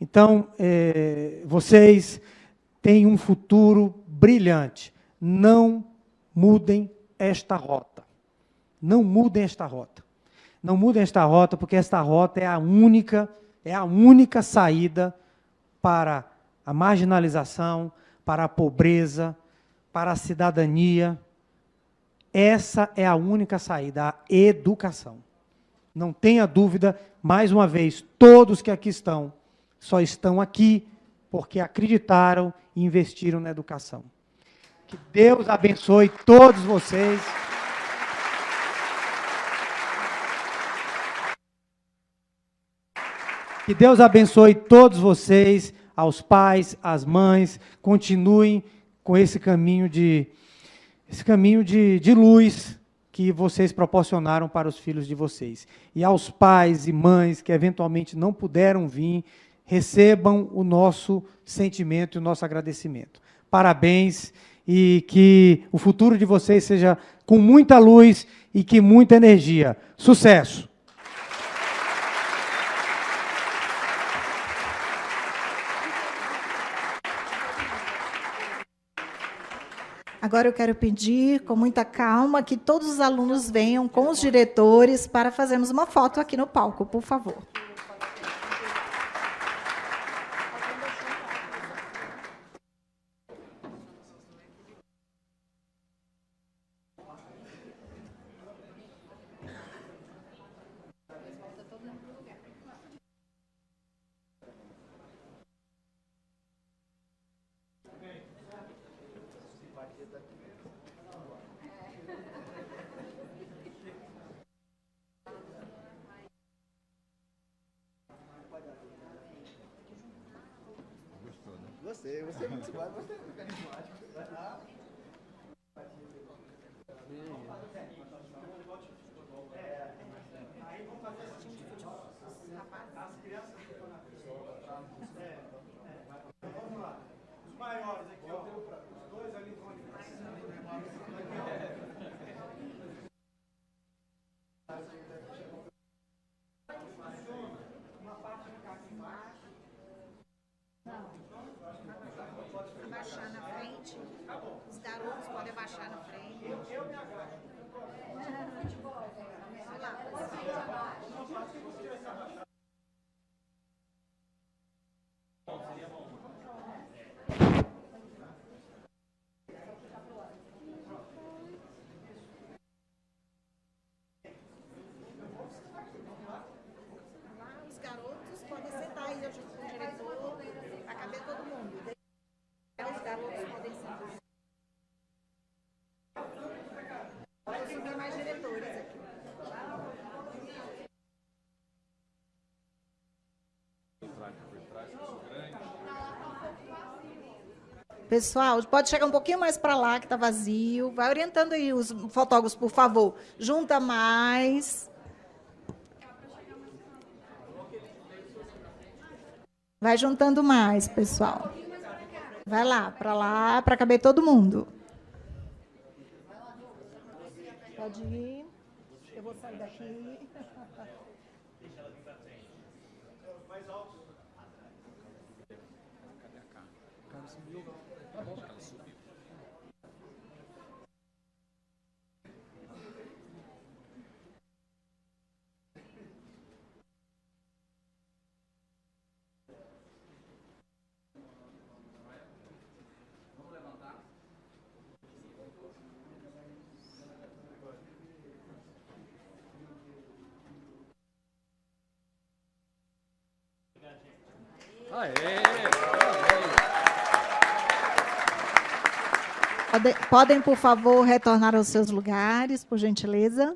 Então, é, vocês têm um futuro brilhante. Não mudem esta rota. Não mudem esta rota. Não mudem esta rota, porque esta rota é a única, é a única saída para a marginalização, para a pobreza, para a cidadania. Essa é a única saída, a educação. Não tenha dúvida, mais uma vez, todos que aqui estão, só estão aqui porque acreditaram e investiram na educação. Que Deus abençoe todos vocês. Que Deus abençoe todos vocês, aos pais, às mães, continuem com esse caminho de esse caminho de, de luz que vocês proporcionaram para os filhos de vocês. E aos pais e mães que eventualmente não puderam vir, recebam o nosso sentimento e o nosso agradecimento. Parabéns e que o futuro de vocês seja com muita luz e que muita energia. Sucesso! Agora eu quero pedir, com muita calma, que todos os alunos venham com os diretores para fazermos uma foto aqui no palco, por favor. você. Você é muito mais, você é muito carismático. Aí vamos fazer assim, as crianças que estão na é, é. Vamos lá. Os maiores aqui, ó. Os dois ali vão ali. Uma parte ficar aqui embaixo. Não. Abaixar na frente. Os garotos podem abaixar na frente. Eu, eu me agacho. Vai lá. Lá, os garotos podem sentar aí junto com o diretor, para caber todo mundo. Os garotos podem sentar. Vou subir mais diretores aqui. Pessoal, pode chegar um pouquinho mais para lá, que está vazio. Vai orientando aí os fotógrafos, por favor. Junta mais. Vai juntando mais, pessoal. Vai lá, para lá, para caber todo mundo. Pode ir. Eu vou sair daqui. Pode- Podem, por favor, retornar aos seus lugares, por gentileza.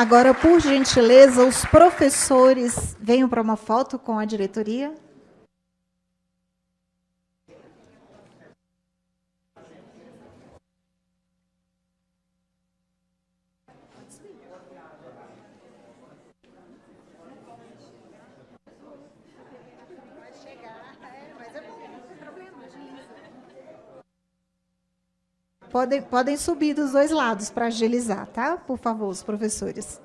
Agora, por gentileza, os professores venham para uma foto com a diretoria. Podem, podem subir dos dois lados para agilizar, tá? Por favor, os professores.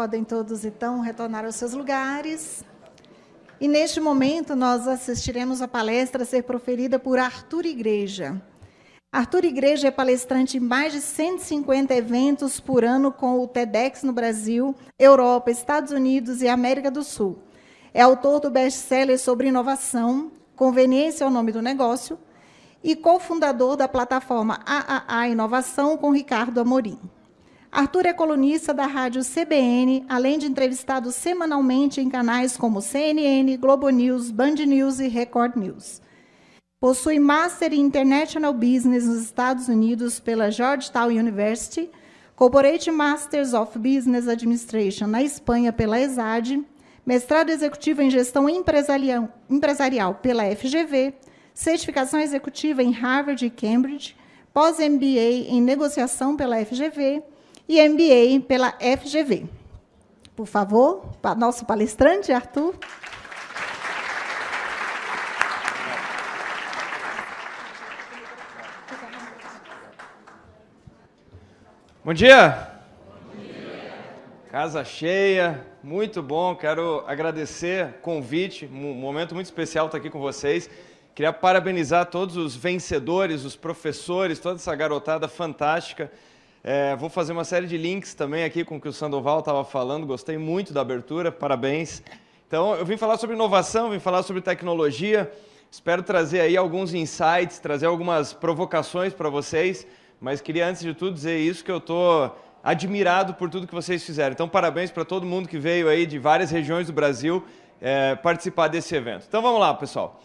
Podem todos, então, retornar aos seus lugares. E, neste momento, nós assistiremos a palestra a ser proferida por Arthur Igreja. Arthur Igreja é palestrante em mais de 150 eventos por ano com o TEDx no Brasil, Europa, Estados Unidos e América do Sul. É autor do best-seller sobre inovação, Conveniência é o nome do negócio, e cofundador da plataforma AAA Inovação com Ricardo Amorim. Arthur é colunista da rádio CBN, além de entrevistado semanalmente em canais como CNN, Globo News, Band News e Record News. Possui Master in International Business nos Estados Unidos pela Georgetown University, Corporate Masters of Business Administration na Espanha pela ESAD, mestrado executivo em gestão empresarial, pela FGV, certificação executiva em Harvard e Cambridge, pós-MBA em negociação pela FGV e MBA pela FGV. Por favor, para nosso palestrante, Arthur. Bom dia. Bom dia. Casa cheia, muito bom. Quero agradecer o convite, um momento muito especial estar aqui com vocês. Queria parabenizar todos os vencedores, os professores, toda essa garotada fantástica. É, vou fazer uma série de links também aqui com o que o Sandoval estava falando, gostei muito da abertura, parabéns. Então, eu vim falar sobre inovação, vim falar sobre tecnologia, espero trazer aí alguns insights, trazer algumas provocações para vocês, mas queria antes de tudo dizer isso, que eu estou admirado por tudo que vocês fizeram. Então, parabéns para todo mundo que veio aí de várias regiões do Brasil é, participar desse evento. Então, vamos lá, pessoal.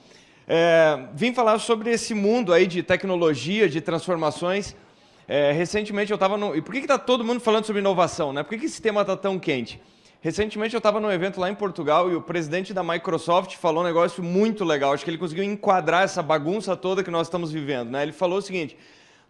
É, vim falar sobre esse mundo aí de tecnologia, de transformações, é, recentemente eu estava no... E por que está todo mundo falando sobre inovação? Né? Por que, que esse tema está tão quente? Recentemente eu estava num evento lá em Portugal e o presidente da Microsoft falou um negócio muito legal. Acho que ele conseguiu enquadrar essa bagunça toda que nós estamos vivendo. Né? Ele falou o seguinte,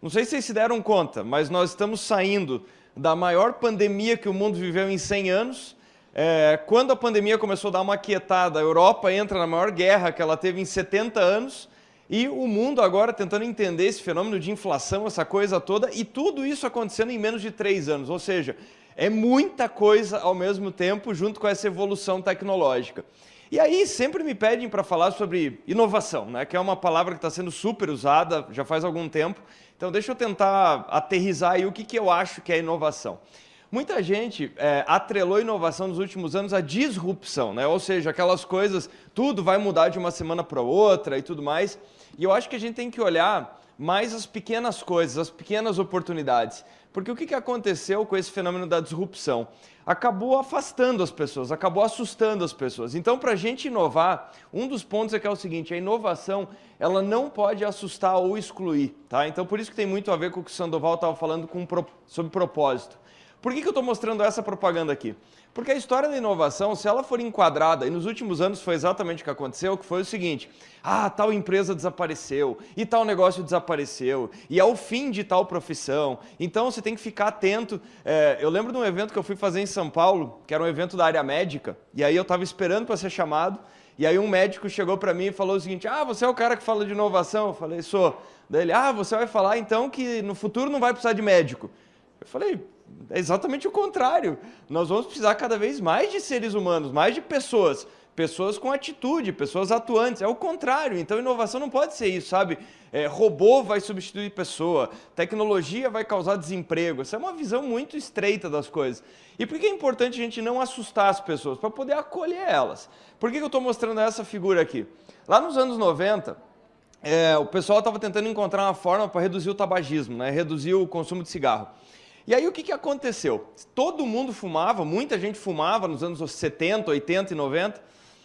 não sei se vocês se deram conta, mas nós estamos saindo da maior pandemia que o mundo viveu em 100 anos. É, quando a pandemia começou a dar uma quietada, a Europa entra na maior guerra que ela teve em 70 anos e o mundo agora tentando entender esse fenômeno de inflação, essa coisa toda, e tudo isso acontecendo em menos de três anos. Ou seja, é muita coisa ao mesmo tempo, junto com essa evolução tecnológica. E aí sempre me pedem para falar sobre inovação, né? que é uma palavra que está sendo super usada já faz algum tempo. Então deixa eu tentar aterrizar aí o que, que eu acho que é inovação. Muita gente é, atrelou inovação nos últimos anos à disrupção, né? ou seja, aquelas coisas, tudo vai mudar de uma semana para outra e tudo mais. E eu acho que a gente tem que olhar mais as pequenas coisas, as pequenas oportunidades. Porque o que aconteceu com esse fenômeno da disrupção? Acabou afastando as pessoas, acabou assustando as pessoas. Então, para a gente inovar, um dos pontos é que é o seguinte, a inovação ela não pode assustar ou excluir. Tá? Então, por isso que tem muito a ver com o que o Sandoval estava falando com, sobre propósito. Por que, que eu estou mostrando essa propaganda aqui? Porque a história da inovação, se ela for enquadrada, e nos últimos anos foi exatamente o que aconteceu, que foi o seguinte, ah, tal empresa desapareceu, e tal negócio desapareceu, e é o fim de tal profissão, então você tem que ficar atento. É, eu lembro de um evento que eu fui fazer em São Paulo, que era um evento da área médica, e aí eu estava esperando para ser chamado, e aí um médico chegou para mim e falou o seguinte, ah, você é o cara que fala de inovação? Eu falei, sou. Daí ele, ah, você vai falar então que no futuro não vai precisar de médico. Eu falei, é exatamente o contrário. Nós vamos precisar cada vez mais de seres humanos, mais de pessoas. Pessoas com atitude, pessoas atuantes. É o contrário. Então, inovação não pode ser isso, sabe? É, robô vai substituir pessoa, tecnologia vai causar desemprego. Essa é uma visão muito estreita das coisas. E por que é importante a gente não assustar as pessoas? Para poder acolher elas. Por que eu estou mostrando essa figura aqui? Lá nos anos 90, é, o pessoal estava tentando encontrar uma forma para reduzir o tabagismo, né? reduzir o consumo de cigarro. E aí o que, que aconteceu? Todo mundo fumava, muita gente fumava nos anos 70, 80 e 90.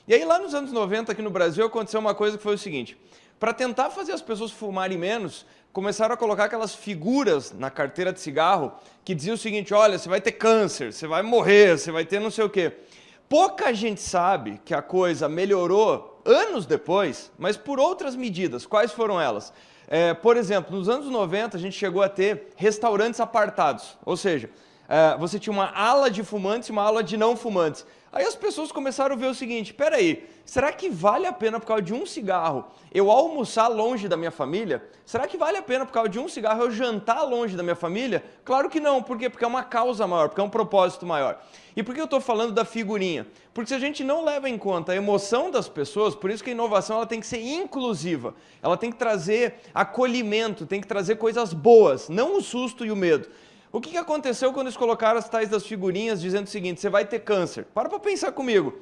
E aí lá nos anos 90 aqui no Brasil aconteceu uma coisa que foi o seguinte, para tentar fazer as pessoas fumarem menos, começaram a colocar aquelas figuras na carteira de cigarro que diziam o seguinte, olha, você vai ter câncer, você vai morrer, você vai ter não sei o quê. Pouca gente sabe que a coisa melhorou anos depois, mas por outras medidas. Quais foram elas? É, por exemplo, nos anos 90 a gente chegou a ter restaurantes apartados, ou seja, é, você tinha uma ala de fumantes e uma ala de não fumantes. Aí as pessoas começaram a ver o seguinte, peraí, será que vale a pena por causa de um cigarro eu almoçar longe da minha família? Será que vale a pena por causa de um cigarro eu jantar longe da minha família? Claro que não, por quê? Porque é uma causa maior, porque é um propósito maior. E por que eu estou falando da figurinha? Porque se a gente não leva em conta a emoção das pessoas, por isso que a inovação ela tem que ser inclusiva, ela tem que trazer acolhimento, tem que trazer coisas boas, não o susto e o medo. O que aconteceu quando eles colocaram as tais das figurinhas dizendo o seguinte, você vai ter câncer? Para para pensar comigo.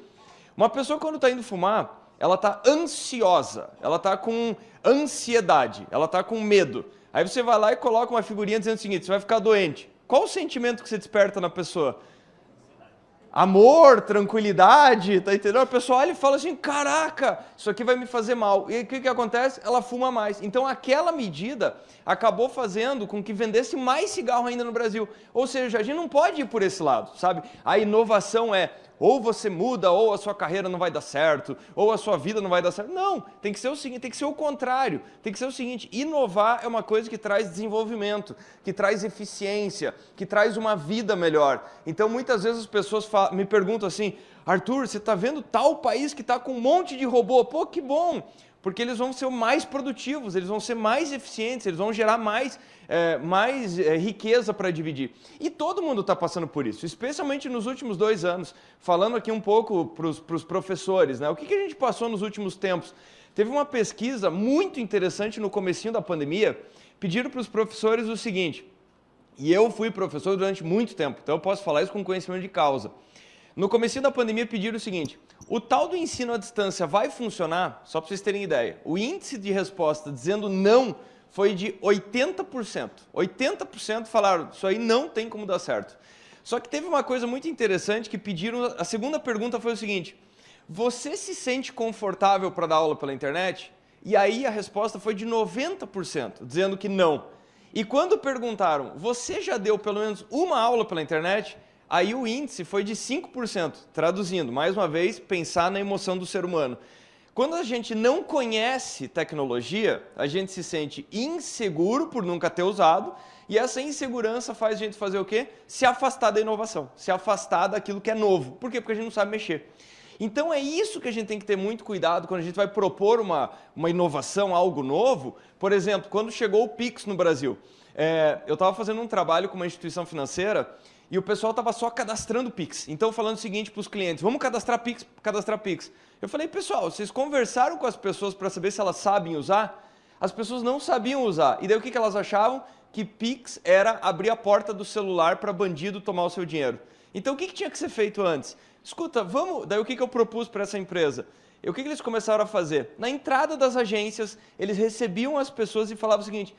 Uma pessoa quando está indo fumar, ela está ansiosa, ela está com ansiedade, ela está com medo. Aí você vai lá e coloca uma figurinha dizendo o seguinte, você vai ficar doente. Qual o sentimento que você desperta na pessoa? Amor, tranquilidade, tá entendendo? A pessoa olha e fala assim, caraca, isso aqui vai me fazer mal. E o que, que acontece? Ela fuma mais. Então aquela medida acabou fazendo com que vendesse mais cigarro ainda no Brasil. Ou seja, a gente não pode ir por esse lado, sabe? A inovação é ou você muda, ou a sua carreira não vai dar certo, ou a sua vida não vai dar certo. Não, tem que ser o seguinte, tem que ser o contrário. Tem que ser o seguinte, inovar é uma coisa que traz desenvolvimento, que traz eficiência, que traz uma vida melhor. Então muitas vezes as pessoas me perguntam assim, Arthur, você está vendo tal país que está com um monte de robô? Pô, que bom! Porque eles vão ser mais produtivos, eles vão ser mais eficientes, eles vão gerar mais, é, mais é, riqueza para dividir. E todo mundo está passando por isso, especialmente nos últimos dois anos. Falando aqui um pouco para os professores, né? o que, que a gente passou nos últimos tempos? Teve uma pesquisa muito interessante no comecinho da pandemia, pediram para os professores o seguinte, e eu fui professor durante muito tempo, então eu posso falar isso com conhecimento de causa. No começo da pandemia pediram o seguinte, o tal do ensino à distância vai funcionar? Só para vocês terem ideia, o índice de resposta dizendo não foi de 80%. 80% falaram, isso aí não tem como dar certo. Só que teve uma coisa muito interessante que pediram, a segunda pergunta foi o seguinte, você se sente confortável para dar aula pela internet? E aí a resposta foi de 90%, dizendo que não. E quando perguntaram, você já deu pelo menos uma aula pela internet? Aí o índice foi de 5%, traduzindo, mais uma vez, pensar na emoção do ser humano. Quando a gente não conhece tecnologia, a gente se sente inseguro por nunca ter usado, e essa insegurança faz a gente fazer o quê? Se afastar da inovação, se afastar daquilo que é novo. Por quê? Porque a gente não sabe mexer. Então é isso que a gente tem que ter muito cuidado quando a gente vai propor uma, uma inovação, algo novo. Por exemplo, quando chegou o Pix no Brasil, é, eu estava fazendo um trabalho com uma instituição financeira e o pessoal estava só cadastrando Pix. Então, falando o seguinte para os clientes, vamos cadastrar Pix, cadastrar Pix. Eu falei, pessoal, vocês conversaram com as pessoas para saber se elas sabem usar? As pessoas não sabiam usar. E daí o que, que elas achavam? Que Pix era abrir a porta do celular para bandido tomar o seu dinheiro. Então, o que, que tinha que ser feito antes? Escuta, vamos... Daí o que, que eu propus para essa empresa? E o que, que eles começaram a fazer? Na entrada das agências, eles recebiam as pessoas e falavam o seguinte,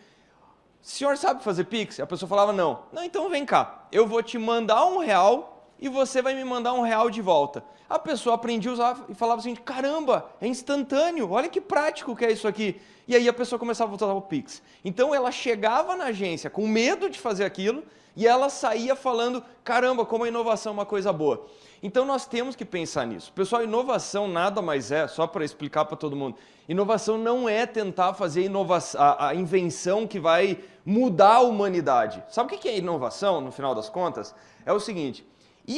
senhor sabe fazer Pix? A pessoa falava, não. Não, então vem cá, eu vou te mandar um real e você vai me mandar um real de volta. A pessoa aprendia a usar e falava assim, caramba, é instantâneo, olha que prático que é isso aqui. E aí a pessoa começava a usar o Pix. Então ela chegava na agência com medo de fazer aquilo e ela saía falando, caramba, como a inovação é uma coisa boa. Então nós temos que pensar nisso. Pessoal, inovação nada mais é, só para explicar para todo mundo, inovação não é tentar fazer a, a, invenção que vai mudar a humanidade. Sabe o que é inovação, no final das contas? É o seguinte,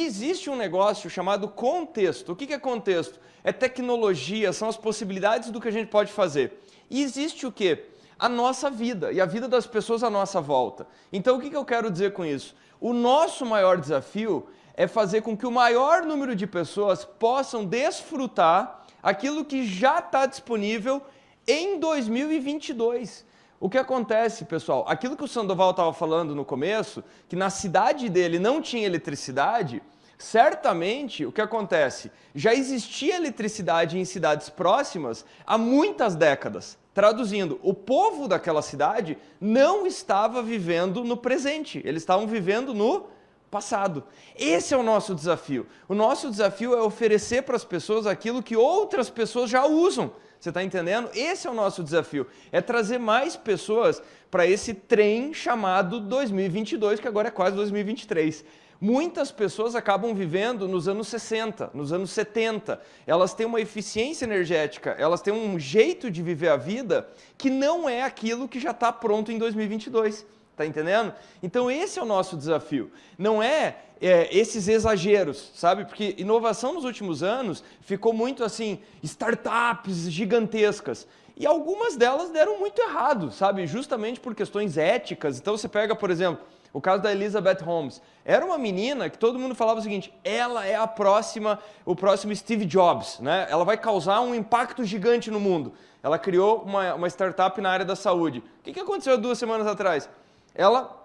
existe um negócio chamado contexto. O que é contexto? É tecnologia, são as possibilidades do que a gente pode fazer. E existe o quê? A nossa vida e a vida das pessoas à nossa volta. Então o que eu quero dizer com isso? O nosso maior desafio é fazer com que o maior número de pessoas possam desfrutar aquilo que já está disponível em 2022. O que acontece, pessoal? Aquilo que o Sandoval estava falando no começo, que na cidade dele não tinha eletricidade, certamente o que acontece? Já existia eletricidade em cidades próximas há muitas décadas. Traduzindo, o povo daquela cidade não estava vivendo no presente, eles estavam vivendo no passado. Esse é o nosso desafio. O nosso desafio é oferecer para as pessoas aquilo que outras pessoas já usam. Você está entendendo? Esse é o nosso desafio. É trazer mais pessoas para esse trem chamado 2022, que agora é quase 2023. Muitas pessoas acabam vivendo nos anos 60, nos anos 70. Elas têm uma eficiência energética, elas têm um jeito de viver a vida que não é aquilo que já está pronto em 2022. Tá entendendo? Então esse é o nosso desafio. Não é, é, esses exageros, sabe? Porque inovação nos últimos anos ficou muito assim, startups gigantescas. E algumas delas deram muito errado, sabe? Justamente por questões éticas. Então você pega, por exemplo, o caso da Elizabeth Holmes. Era uma menina que todo mundo falava o seguinte: ela é a próxima, o próximo Steve Jobs, né? Ela vai causar um impacto gigante no mundo. Ela criou uma, uma startup na área da saúde. O que, que aconteceu duas semanas atrás? Ela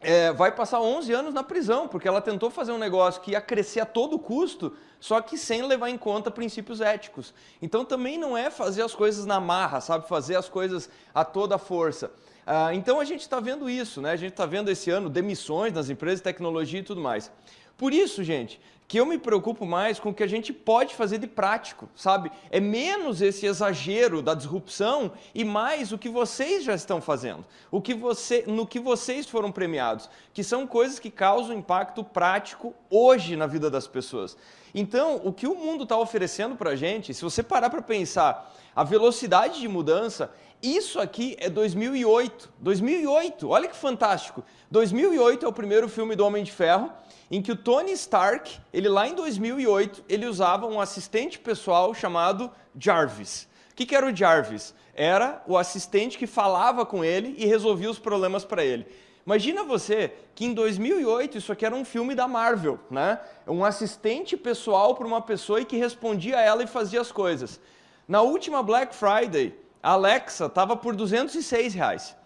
é, vai passar 11 anos na prisão, porque ela tentou fazer um negócio que ia crescer a todo custo, só que sem levar em conta princípios éticos. Então também não é fazer as coisas na marra, sabe? Fazer as coisas a toda força. Ah, então a gente está vendo isso, né? A gente está vendo esse ano demissões nas empresas de tecnologia e tudo mais. Por isso, gente, que eu me preocupo mais com o que a gente pode fazer de prático, sabe? É menos esse exagero da disrupção e mais o que vocês já estão fazendo, o que você, no que vocês foram premiados, que são coisas que causam impacto prático hoje na vida das pessoas. Então, o que o mundo está oferecendo para a gente, se você parar para pensar a velocidade de mudança, isso aqui é 2008. 2008, olha que fantástico. 2008 é o primeiro filme do Homem de Ferro, em que o Tony Stark, ele lá em 2008, ele usava um assistente pessoal chamado Jarvis. O que, que era o Jarvis? Era o assistente que falava com ele e resolvia os problemas para ele. Imagina você que em 2008 isso aqui era um filme da Marvel, né? Um assistente pessoal para uma pessoa e que respondia a ela e fazia as coisas. Na última Black Friday, a Alexa estava por 206 reais.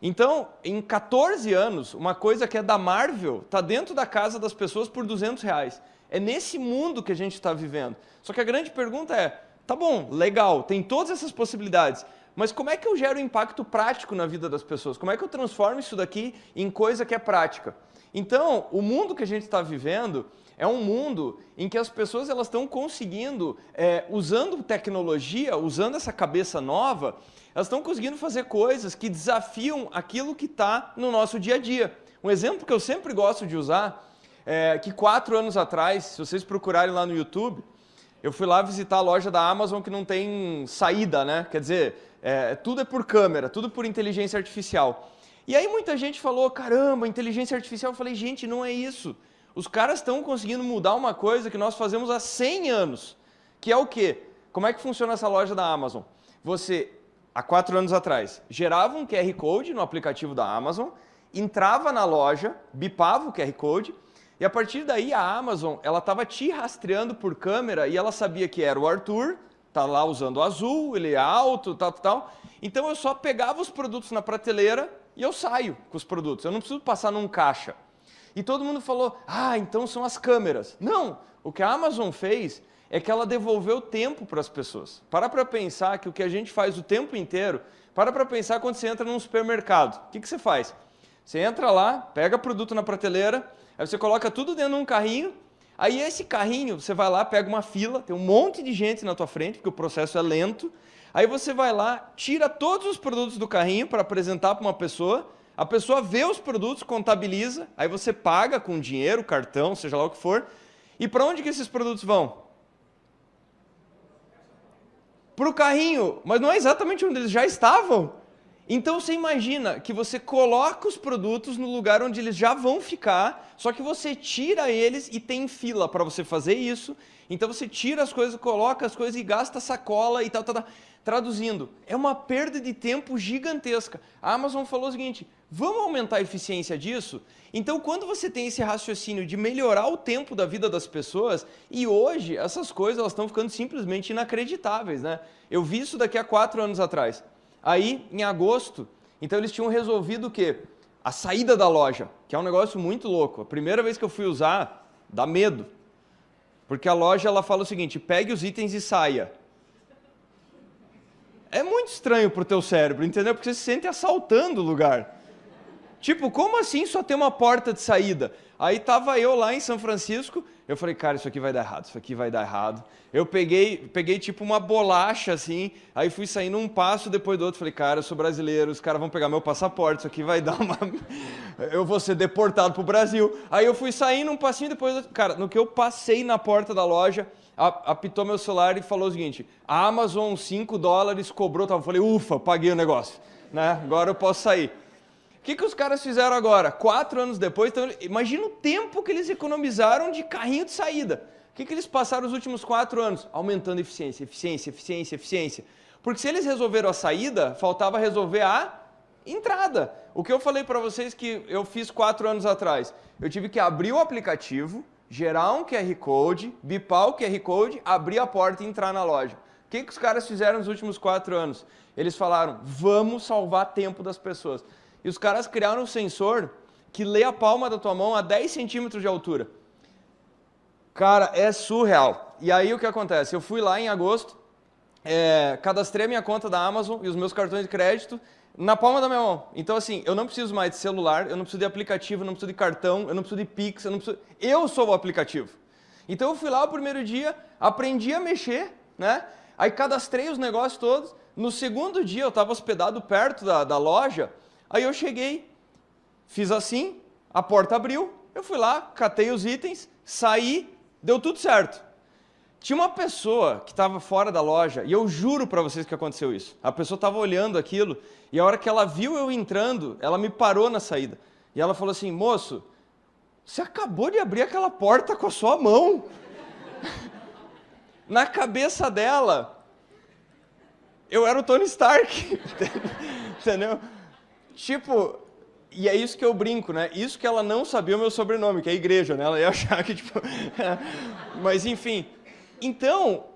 Então, em 14 anos, uma coisa que é da Marvel está dentro da casa das pessoas por 200 reais. É nesse mundo que a gente está vivendo. Só que a grande pergunta é, tá bom, legal, tem todas essas possibilidades, mas como é que eu gero impacto prático na vida das pessoas? Como é que eu transformo isso daqui em coisa que é prática? Então, o mundo que a gente está vivendo é um mundo em que as pessoas elas estão conseguindo, é, usando tecnologia, usando essa cabeça nova, elas estão conseguindo fazer coisas que desafiam aquilo que está no nosso dia a dia. Um exemplo que eu sempre gosto de usar é que quatro anos atrás, se vocês procurarem lá no YouTube, eu fui lá visitar a loja da Amazon que não tem saída, né? Quer dizer, é, tudo é por câmera, tudo por inteligência artificial. E aí muita gente falou, caramba, inteligência artificial. Eu falei, gente, não é isso. Os caras estão conseguindo mudar uma coisa que nós fazemos há 100 anos, que é o quê? Como é que funciona essa loja da Amazon? Você há quatro anos atrás, gerava um QR Code no aplicativo da Amazon, entrava na loja, bipava o QR Code, e a partir daí a Amazon ela estava te rastreando por câmera e ela sabia que era o Arthur, tá lá usando azul, ele é alto, tal, tal. Então eu só pegava os produtos na prateleira e eu saio com os produtos. Eu não preciso passar num caixa. E todo mundo falou: "Ah, então são as câmeras". Não, o que a Amazon fez é que ela devolveu tempo para as pessoas. Para para pensar que o que a gente faz o tempo inteiro, para para pensar quando você entra num supermercado. O que, que você faz? Você entra lá, pega produto na prateleira, aí você coloca tudo dentro de um carrinho, aí esse carrinho, você vai lá, pega uma fila, tem um monte de gente na tua frente, porque o processo é lento, aí você vai lá, tira todos os produtos do carrinho para apresentar para uma pessoa, a pessoa vê os produtos, contabiliza, aí você paga com dinheiro, cartão, seja lá o que for, e para onde que esses produtos vão? para o carrinho, mas não é exatamente onde eles já estavam. Então você imagina que você coloca os produtos no lugar onde eles já vão ficar, só que você tira eles e tem fila para você fazer isso. Então você tira as coisas, coloca as coisas e gasta sacola e tal, tal, tal. Traduzindo, é uma perda de tempo gigantesca. A Amazon falou o seguinte: vamos aumentar a eficiência disso? Então, quando você tem esse raciocínio de melhorar o tempo da vida das pessoas, e hoje essas coisas elas estão ficando simplesmente inacreditáveis, né? Eu vi isso daqui a quatro anos atrás. Aí, em agosto, então eles tinham resolvido o quê? A saída da loja, que é um negócio muito louco. A primeira vez que eu fui usar, dá medo. Porque a loja ela fala o seguinte: pegue os itens e saia é muito estranho pro teu cérebro, entendeu? Porque você se sente assaltando o lugar. Tipo, como assim só tem uma porta de saída? Aí tava eu lá em São Francisco, eu falei, cara, isso aqui vai dar errado, isso aqui vai dar errado. Eu peguei, peguei tipo uma bolacha assim, aí fui saindo um passo depois do outro, falei, cara, eu sou brasileiro, os caras vão pegar meu passaporte, isso aqui vai dar uma eu vou ser deportado pro Brasil. Aí eu fui saindo um passinho depois do outro. Cara, no que eu passei na porta da loja, apitou meu celular e falou o seguinte: a Amazon 5 dólares cobrou, eu falei, ufa, paguei o negócio, né? Agora eu posso sair. O que, que os caras fizeram agora? Quatro anos depois, então, imagina o tempo que eles economizaram de carrinho de saída. O que, que eles passaram os últimos quatro anos? Aumentando eficiência, eficiência, eficiência, eficiência. Porque se eles resolveram a saída, faltava resolver a entrada. O que eu falei para vocês que eu fiz quatro anos atrás? Eu tive que abrir o aplicativo, gerar um QR Code, bipar o QR Code, abrir a porta e entrar na loja. O que, que os caras fizeram nos últimos quatro anos? Eles falaram, vamos salvar tempo das pessoas. E os caras criaram um sensor que lê a palma da tua mão a 10 centímetros de altura. Cara, é surreal. E aí o que acontece? Eu fui lá em agosto, é, cadastrei a minha conta da Amazon e os meus cartões de crédito na palma da minha mão. Então, assim, eu não preciso mais de celular, eu não preciso de aplicativo, eu não preciso de cartão, eu não preciso de Pix, eu não preciso... Eu sou o aplicativo. Então, eu fui lá o primeiro dia, aprendi a mexer, né? Aí cadastrei os negócios todos. No segundo dia, eu estava hospedado perto da, da loja, aí eu cheguei, fiz assim, a porta abriu, eu fui lá, catei os itens, saí, deu tudo certo. Tinha uma pessoa que estava fora da loja, e eu juro para vocês que aconteceu isso. A pessoa estava olhando aquilo, e a hora que ela viu eu entrando, ela me parou na saída. E ela falou assim, moço, você acabou de abrir aquela porta com a sua mão. na cabeça dela, eu era o Tony Stark. Entendeu? Tipo, e é isso que eu brinco, né? Isso que ela não sabia o meu sobrenome, que é igreja, né? Ela ia achar que, tipo... Mas, enfim, então,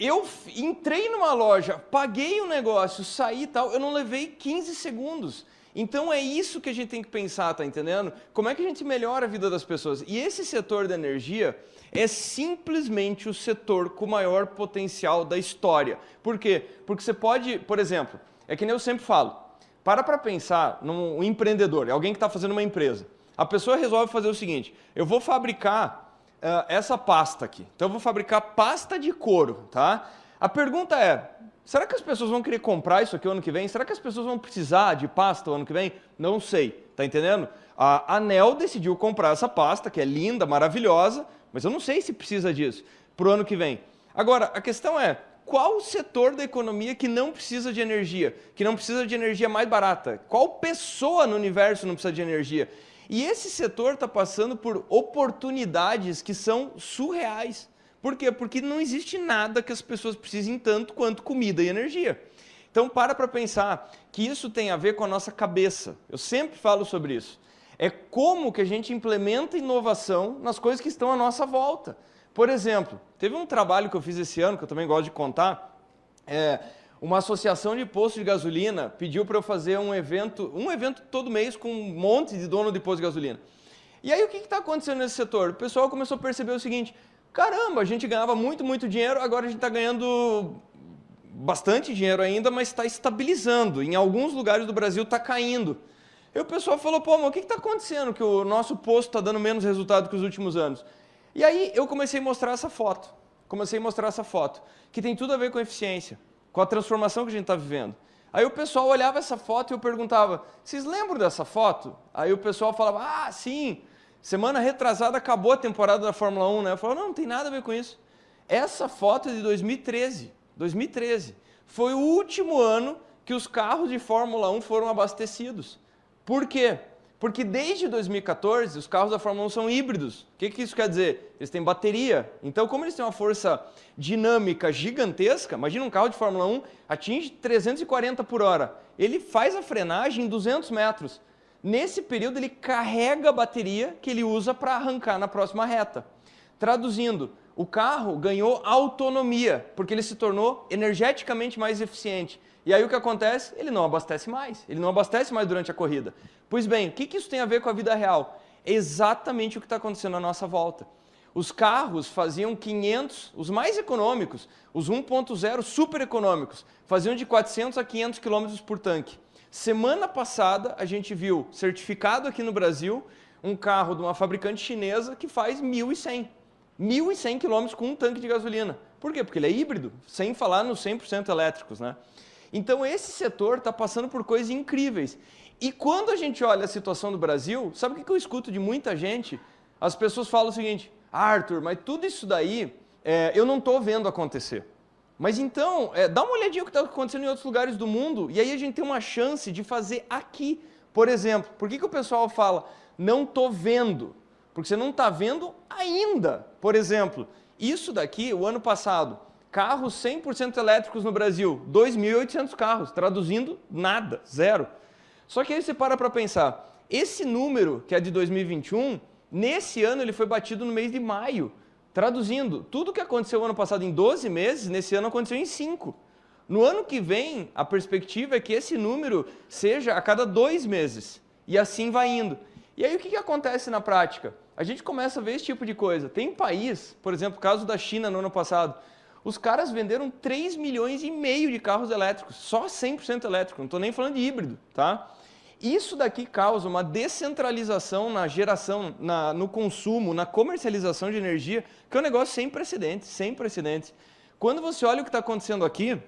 eu entrei numa loja, paguei o um negócio, saí e tal, eu não levei 15 segundos. Então é isso que a gente tem que pensar, tá entendendo? Como é que a gente melhora a vida das pessoas? E esse setor da energia é simplesmente o setor com maior potencial da história. Por quê? Porque você pode, por exemplo, é que nem eu sempre falo, para para pensar num empreendedor, alguém que está fazendo uma empresa. A pessoa resolve fazer o seguinte, eu vou fabricar uh, essa pasta aqui. Então eu vou fabricar pasta de couro, tá? A pergunta é, será que as pessoas vão querer comprar isso aqui ano que vem? Será que as pessoas vão precisar de pasta ano que vem? Não sei, tá entendendo? A Anel decidiu comprar essa pasta, que é linda, maravilhosa, mas eu não sei se precisa disso para o ano que vem. Agora, a questão é, qual setor da economia que não precisa de energia, que não precisa de energia mais barata? Qual pessoa no universo não precisa de energia? E esse setor está passando por oportunidades que são surreais. Por quê? Porque não existe nada que as pessoas precisem tanto quanto comida e energia. Então para para pensar que isso tem a ver com a nossa cabeça. Eu sempre falo sobre isso. É como que a gente implementa inovação nas coisas que estão à nossa volta. Por exemplo, teve um trabalho que eu fiz esse ano, que eu também gosto de contar, é, uma associação de postos de gasolina pediu para eu fazer um evento, um evento todo mês com um monte de dono de posto de gasolina. E aí o que está acontecendo nesse setor? O pessoal começou a perceber o seguinte, caramba, a gente ganhava muito, muito dinheiro, agora a gente está ganhando bastante dinheiro ainda, mas está estabilizando. Em alguns lugares do Brasil está caindo. E o pessoal falou, pô, mas o que está acontecendo que o nosso posto está dando menos resultado que os últimos anos? E aí eu comecei a mostrar essa foto. Comecei a mostrar essa foto, que tem tudo a ver com eficiência com a transformação que a gente está vivendo. Aí o pessoal olhava essa foto e eu perguntava, vocês lembram dessa foto? Aí o pessoal falava, ah, sim, semana retrasada acabou a temporada da Fórmula 1, né? Eu falava, não, não tem nada a ver com isso. Essa foto é de 2013, 2013. Foi o último ano que os carros de Fórmula 1 foram abastecidos. Por quê? Porque desde 2014 os carros da Fórmula 1 são híbridos. O que, que isso quer dizer? Eles têm bateria. Então, como eles têm uma força dinâmica gigantesca, imagina um carro de Fórmula 1 atinge 340 por hora. Ele faz a frenagem em 200 metros. Nesse período ele carrega a bateria que ele usa para arrancar na próxima reta. Traduzindo, o carro ganhou autonomia, porque ele se tornou energeticamente mais eficiente. E aí o que acontece? Ele não abastece mais. Ele não abastece mais durante a corrida. Pois bem, o que, que isso tem a ver com a vida real? É exatamente o que está acontecendo à nossa volta. Os carros faziam 500, os mais econômicos, os 1.0 super econômicos, faziam de 400 a 500 km por tanque. Semana passada a gente viu certificado aqui no Brasil um carro de uma fabricante chinesa que faz 1.100. 1.100 km com um tanque de gasolina. Por quê? Porque ele é híbrido, sem falar nos 100% elétricos. Né? Então esse setor está passando por coisas incríveis. E quando a gente olha a situação do Brasil, sabe o que eu escuto de muita gente? As pessoas falam o seguinte, Arthur, mas tudo isso daí é, eu não estou vendo acontecer. Mas então, é, dá uma olhadinha o que está acontecendo em outros lugares do mundo e aí a gente tem uma chance de fazer aqui Por exemplo, por que, que o pessoal fala, não estou vendo? Porque você não está vendo ainda. Por exemplo, isso daqui, o ano passado, carros 100% elétricos no Brasil, 2.800 carros, traduzindo nada, zero. Só que aí você para para pensar, esse número, que é de 2021, nesse ano ele foi batido no mês de maio. Traduzindo, tudo que aconteceu ano passado em 12 meses, nesse ano aconteceu em 5. No ano que vem, a perspectiva é que esse número seja a cada dois meses. E assim vai indo. E aí o que, que acontece na prática? A gente começa a ver esse tipo de coisa. Tem país, por exemplo, o caso da China no ano passado, os caras venderam 3 milhões e meio de carros elétricos, só 100% elétrico, não estou nem falando de híbrido, tá? Isso daqui causa uma descentralização na geração, na, no consumo, na comercialização de energia, que é um negócio sem precedentes, sem precedentes. Quando você olha o que está acontecendo aqui,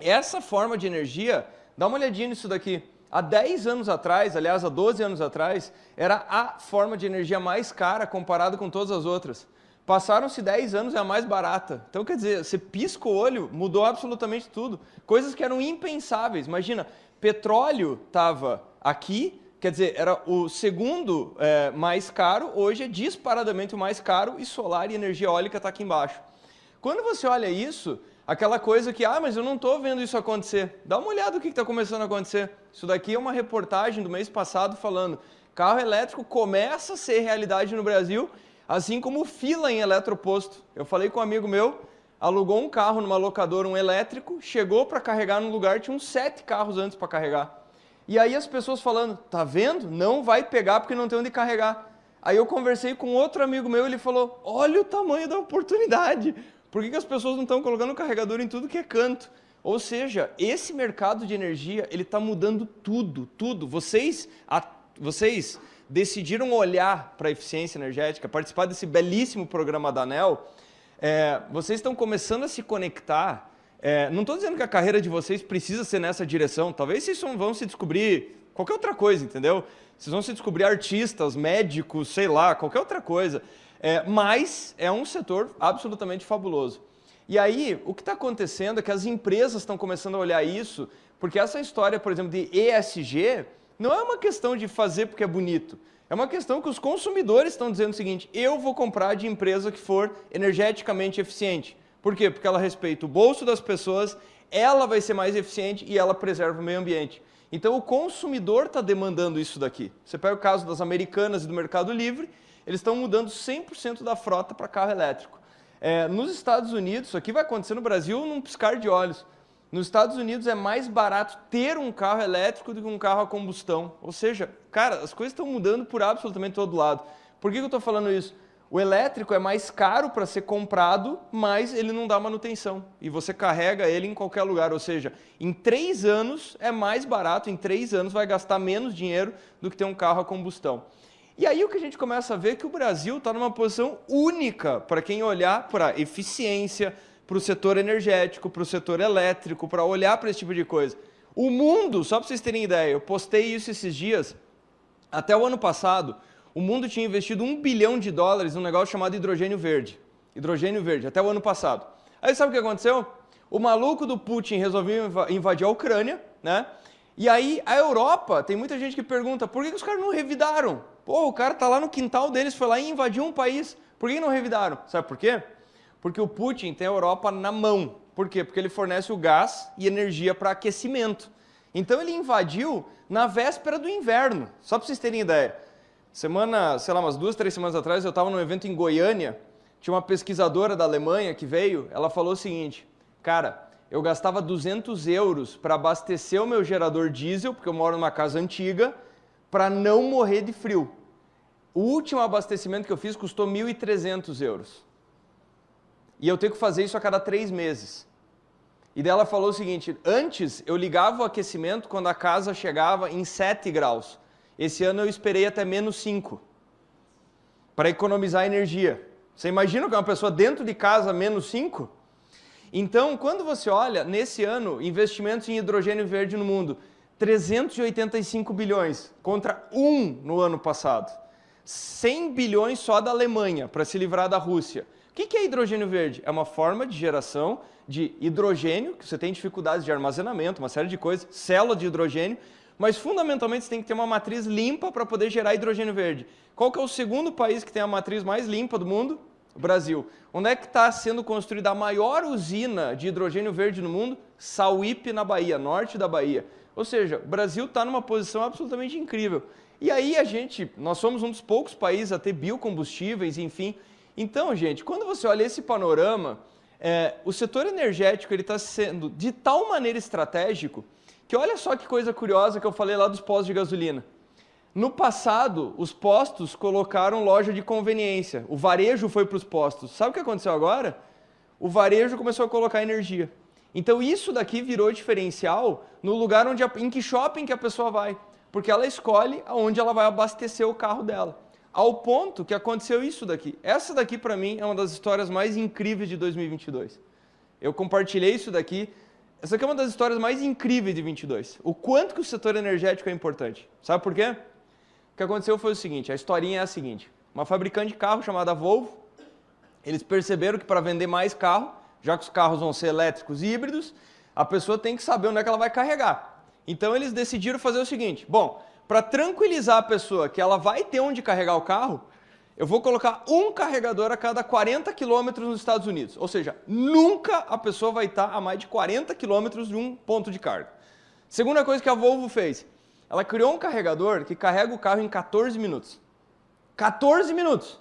essa forma de energia, dá uma olhadinha nisso daqui. Há 10 anos atrás, aliás, há 12 anos atrás, era a forma de energia mais cara comparado com todas as outras. Passaram-se 10 anos, é a mais barata. Então, quer dizer, você pisca o olho, mudou absolutamente tudo. Coisas que eram impensáveis. Imagina, petróleo estava aqui, quer dizer, era o segundo é, mais caro, hoje é disparadamente o mais caro e solar e energia eólica está aqui embaixo. Quando você olha isso, aquela coisa que, ah, mas eu não estou vendo isso acontecer. Dá uma olhada no que está começando a acontecer. Isso daqui é uma reportagem do mês passado falando carro elétrico começa a ser realidade no Brasil, assim como fila em eletroposto. Eu falei com um amigo meu, alugou um carro numa locadora, um elétrico, chegou para carregar no lugar, tinha uns sete carros antes para carregar. E aí as pessoas falando, tá vendo? Não vai pegar porque não tem onde carregar. Aí eu conversei com outro amigo meu, ele falou, olha o tamanho da oportunidade. Por que, que as pessoas não estão colocando carregador em tudo que é canto? Ou seja, esse mercado de energia ele está mudando tudo, tudo. Vocês, a, vocês decidiram olhar para a eficiência energética, participar desse belíssimo programa da ANEL, é, vocês estão começando a se conectar. É, não estou dizendo que a carreira de vocês precisa ser nessa direção. Talvez vocês vão se descobrir qualquer outra coisa, entendeu? Vocês vão se descobrir artistas, médicos, sei lá, qualquer outra coisa. É, mas é um setor absolutamente fabuloso. E aí, o que está acontecendo é que as empresas estão começando a olhar isso, porque essa história, por exemplo, de ESG, não é uma questão de fazer porque é bonito. É uma questão que os consumidores estão dizendo o seguinte, eu vou comprar de empresa que for energeticamente eficiente. Por quê? Porque ela respeita o bolso das pessoas, ela vai ser mais eficiente e ela preserva o meio ambiente. Então o consumidor está demandando isso daqui. Você pega o caso das americanas e do Mercado Livre, eles estão mudando 100% da frota para carro elétrico. É, nos Estados Unidos, isso aqui vai acontecer no Brasil num piscar de olhos. Nos Estados Unidos é mais barato ter um carro elétrico do que um carro a combustão. Ou seja, cara, as coisas estão mudando por absolutamente todo lado. Por que, que eu estou falando isso? O elétrico é mais caro para ser comprado, mas ele não dá manutenção. E você carrega ele em qualquer lugar. Ou seja, em três anos é mais barato, em três anos vai gastar menos dinheiro do que ter um carro a combustão. E aí o que a gente começa a ver é que o Brasil está numa posição única para quem olhar para eficiência, para o setor energético, para o setor elétrico, para olhar para esse tipo de coisa. O mundo, só para vocês terem ideia, eu postei isso esses dias, até o ano passado, o mundo tinha investido um bilhão de dólares num negócio chamado hidrogênio verde. Hidrogênio verde, até o ano passado. Aí sabe o que aconteceu? O maluco do Putin resolveu invadir a Ucrânia, né? E aí a Europa, tem muita gente que pergunta, por que os caras não revidaram? Pô, o cara tá lá no quintal deles, foi lá e invadiu um país. Por que não revidaram? Sabe por quê? Porque o Putin tem a Europa na mão. Por quê? Porque ele fornece o gás e energia para aquecimento. Então ele invadiu na véspera do inverno. Só para vocês terem ideia. Semana, sei lá, umas duas, três semanas atrás, eu estava num evento em Goiânia. Tinha uma pesquisadora da Alemanha que veio. Ela falou o seguinte, cara, eu gastava 200 euros para abastecer o meu gerador diesel, porque eu moro numa casa antiga, para não morrer de frio. O último abastecimento que eu fiz custou 1.300 euros. E eu tenho que fazer isso a cada três meses. E dela falou o seguinte, antes eu ligava o aquecimento quando a casa chegava em 7 graus. Esse ano eu esperei até menos 5, para economizar energia. Você imagina que uma pessoa dentro de casa menos 5? Então, quando você olha, nesse ano, investimentos em hidrogênio verde no mundo, 385 bilhões contra 1 no ano passado. 100 bilhões só da Alemanha para se livrar da Rússia. O que é hidrogênio verde? É uma forma de geração de hidrogênio, que você tem dificuldades de armazenamento, uma série de coisas, célula de hidrogênio, mas fundamentalmente você tem que ter uma matriz limpa para poder gerar hidrogênio verde. Qual que é o segundo país que tem a matriz mais limpa do mundo? O Brasil. Onde é que está sendo construída a maior usina de hidrogênio verde no mundo? Sauípe, na Bahia, norte da Bahia. Ou seja, o Brasil está numa posição absolutamente incrível. E aí a gente, nós somos um dos poucos países a ter biocombustíveis, enfim. Então, gente, quando você olha esse panorama, é, o setor energético está sendo de tal maneira estratégico que olha só que coisa curiosa que eu falei lá dos postos de gasolina. No passado, os postos colocaram loja de conveniência. O varejo foi para os postos. Sabe o que aconteceu agora? O varejo começou a colocar energia. Então isso daqui virou diferencial no lugar onde a, em que shopping que a pessoa vai, porque ela escolhe aonde ela vai abastecer o carro dela. Ao ponto que aconteceu isso daqui. Essa daqui para mim é uma das histórias mais incríveis de 2022. Eu compartilhei isso daqui. Essa aqui é uma das histórias mais incríveis de 22. O quanto que o setor energético é importante. Sabe por quê? O que aconteceu foi o seguinte, a historinha é a seguinte. Uma fabricante de carro chamada Volvo, eles perceberam que para vender mais carro, já que os carros vão ser elétricos e híbridos, a pessoa tem que saber onde é que ela vai carregar. Então eles decidiram fazer o seguinte, bom, para tranquilizar a pessoa que ela vai ter onde carregar o carro, eu vou colocar um carregador a cada 40 quilômetros nos Estados Unidos. Ou seja, nunca a pessoa vai estar a mais de 40 quilômetros de um ponto de carga. Segunda coisa que a Volvo fez, ela criou um carregador que carrega o carro em 14 minutos. 14 minutos.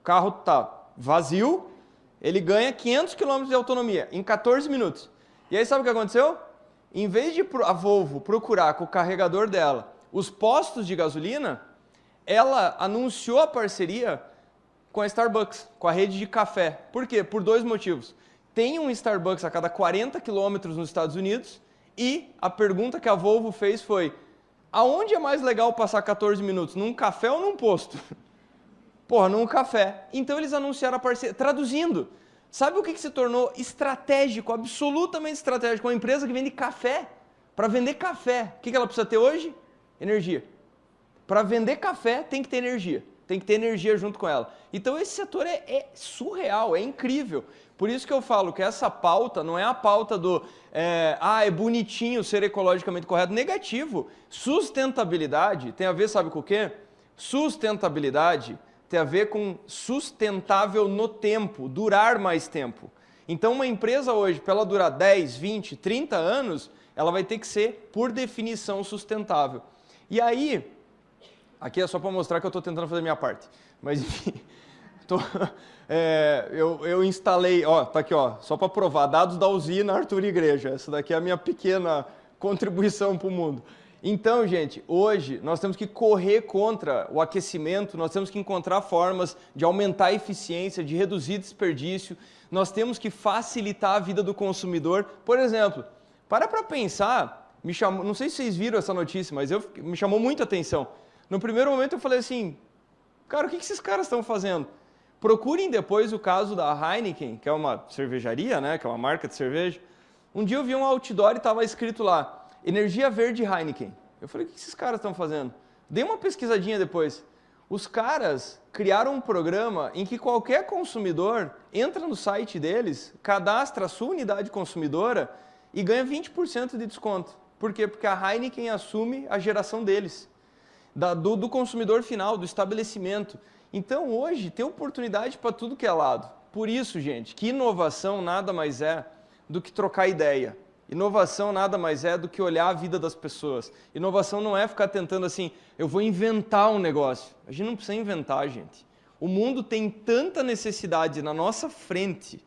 O carro está vazio, ele ganha 500 km de autonomia em 14 minutos. E aí sabe o que aconteceu? Em vez de a Volvo procurar com o carregador dela os postos de gasolina, ela anunciou a parceria com a Starbucks, com a rede de café. Por quê? Por dois motivos. Tem um Starbucks a cada 40 quilômetros nos Estados Unidos e a pergunta que a Volvo fez foi aonde é mais legal passar 14 minutos, num café ou num posto? Porra, num café. Então eles anunciaram a parceria. Traduzindo, sabe o que, que se tornou estratégico, absolutamente estratégico? Uma empresa que vende café. Para vender café, o que, que ela precisa ter hoje? Energia. Para vender café, tem que ter energia. Tem que ter energia junto com ela. Então esse setor é, é, surreal, é incrível. Por isso que eu falo que essa pauta não é a pauta do é, ah, é bonitinho ser ecologicamente correto. Negativo. Sustentabilidade tem a ver, sabe com o quê? Sustentabilidade tem a ver com sustentável no tempo, durar mais tempo. Então, uma empresa hoje, para ela durar 10, 20, 30 anos, ela vai ter que ser, por definição, sustentável. E aí, aqui é só para mostrar que eu estou tentando fazer minha parte, mas enfim, tô, é, eu, eu, instalei, ó, tá aqui, ó, só para provar, dados da usina Arthur Igreja. Essa daqui é a minha pequena contribuição para o mundo. Então, gente, hoje nós temos que correr contra o aquecimento, nós temos que encontrar formas de aumentar a eficiência, de reduzir desperdício, nós temos que facilitar a vida do consumidor. Por exemplo, para para pensar, me chamou, não sei se vocês viram essa notícia, mas eu, me chamou muita atenção. No primeiro momento eu falei assim, cara, o que, que esses caras estão fazendo? Procurem depois o caso da Heineken, que é uma cervejaria, né, que é uma marca de cerveja. Um dia eu vi um outdoor e estava escrito lá, Energia Verde Heineken. Eu falei, o que esses caras estão fazendo? Dei uma pesquisadinha depois. Os caras criaram um programa em que qualquer consumidor entra no site deles, cadastra a sua unidade consumidora e ganha 20% de desconto. Por quê? Porque a Heineken assume a geração deles, da, do, do consumidor final, do estabelecimento. Então hoje tem oportunidade para tudo que é lado. Por isso, gente, que inovação nada mais é do que trocar ideia. Inovação nada mais é do que olhar a vida das pessoas. Inovação não é ficar tentando assim, eu vou inventar um negócio. A gente não precisa inventar, gente. O mundo tem tanta necessidade na nossa frente,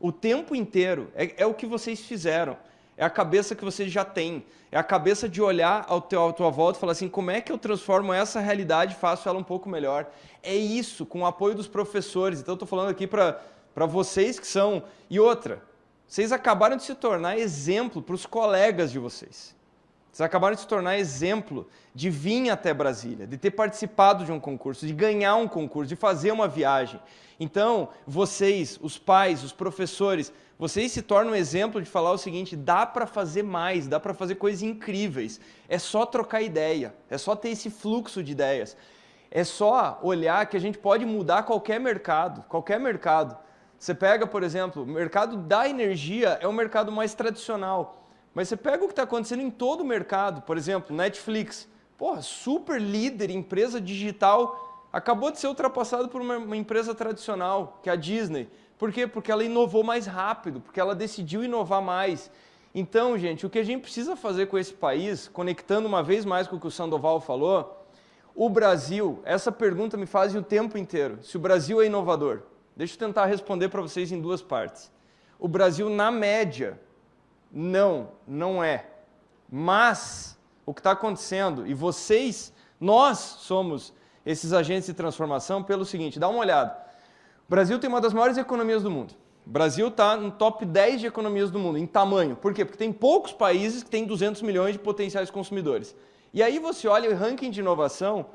o tempo inteiro. É, é o que vocês fizeram. É a cabeça que vocês já têm. É a cabeça de olhar ao teu, à tua volta e falar assim, como é que eu transformo essa realidade e faço ela um pouco melhor? É isso, com o apoio dos professores. Então, eu estou falando aqui para vocês que são... E outra, vocês acabaram de se tornar exemplo para os colegas de vocês. Vocês acabaram de se tornar exemplo de vir até Brasília, de ter participado de um concurso, de ganhar um concurso, de fazer uma viagem. Então, vocês, os pais, os professores, vocês se tornam um exemplo de falar o seguinte, dá para fazer mais, dá para fazer coisas incríveis. É só trocar ideia, é só ter esse fluxo de ideias. É só olhar que a gente pode mudar qualquer mercado, qualquer mercado. Você pega, por exemplo, o mercado da energia é o mercado mais tradicional. Mas você pega o que está acontecendo em todo o mercado, por exemplo, Netflix, porra, super líder, empresa digital, acabou de ser ultrapassado por uma, uma empresa tradicional, que é a Disney. Por quê? Porque ela inovou mais rápido, porque ela decidiu inovar mais. Então, gente, o que a gente precisa fazer com esse país, conectando uma vez mais com o que o Sandoval falou, o Brasil, essa pergunta me fazem o tempo inteiro, se o Brasil é inovador. Deixa eu tentar responder para vocês em duas partes. O Brasil, na média, não, não é. Mas o que está acontecendo, e vocês, nós somos esses agentes de transformação pelo seguinte, dá uma olhada. O Brasil tem uma das maiores economias do mundo. O Brasil está no top 10 de economias do mundo, em tamanho. Por quê? Porque tem poucos países que têm 200 milhões de potenciais consumidores. E aí você olha o ranking de inovação,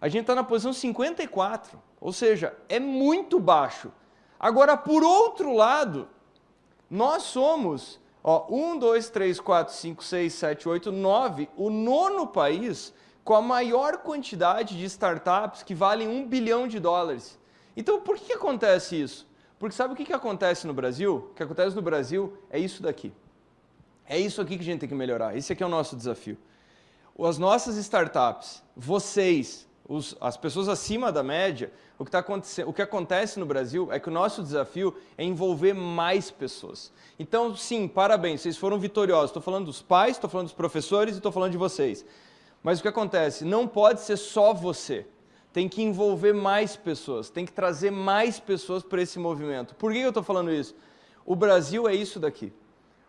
a gente está na posição 54, ou seja, é muito baixo. Agora, por outro lado, nós somos ó, 1, 2, 3, 4, 5, 6, 7, 8, 9, o nono país com a maior quantidade de startups que valem 1 bilhão de dólares. Então, por que acontece isso? Porque sabe o que, que acontece no Brasil? O que acontece no Brasil é isso daqui. É isso aqui que a gente tem que melhorar. Esse aqui é o nosso desafio. As nossas startups, vocês, os, as pessoas acima da média, o que, tá o que acontece no Brasil é que o nosso desafio é envolver mais pessoas. Então, sim, parabéns, vocês foram vitoriosos. Estou falando dos pais, estou falando dos professores e estou falando de vocês. Mas o que acontece? Não pode ser só você tem que envolver mais pessoas, tem que trazer mais pessoas para esse movimento. Por que eu estou falando isso? O Brasil é isso daqui.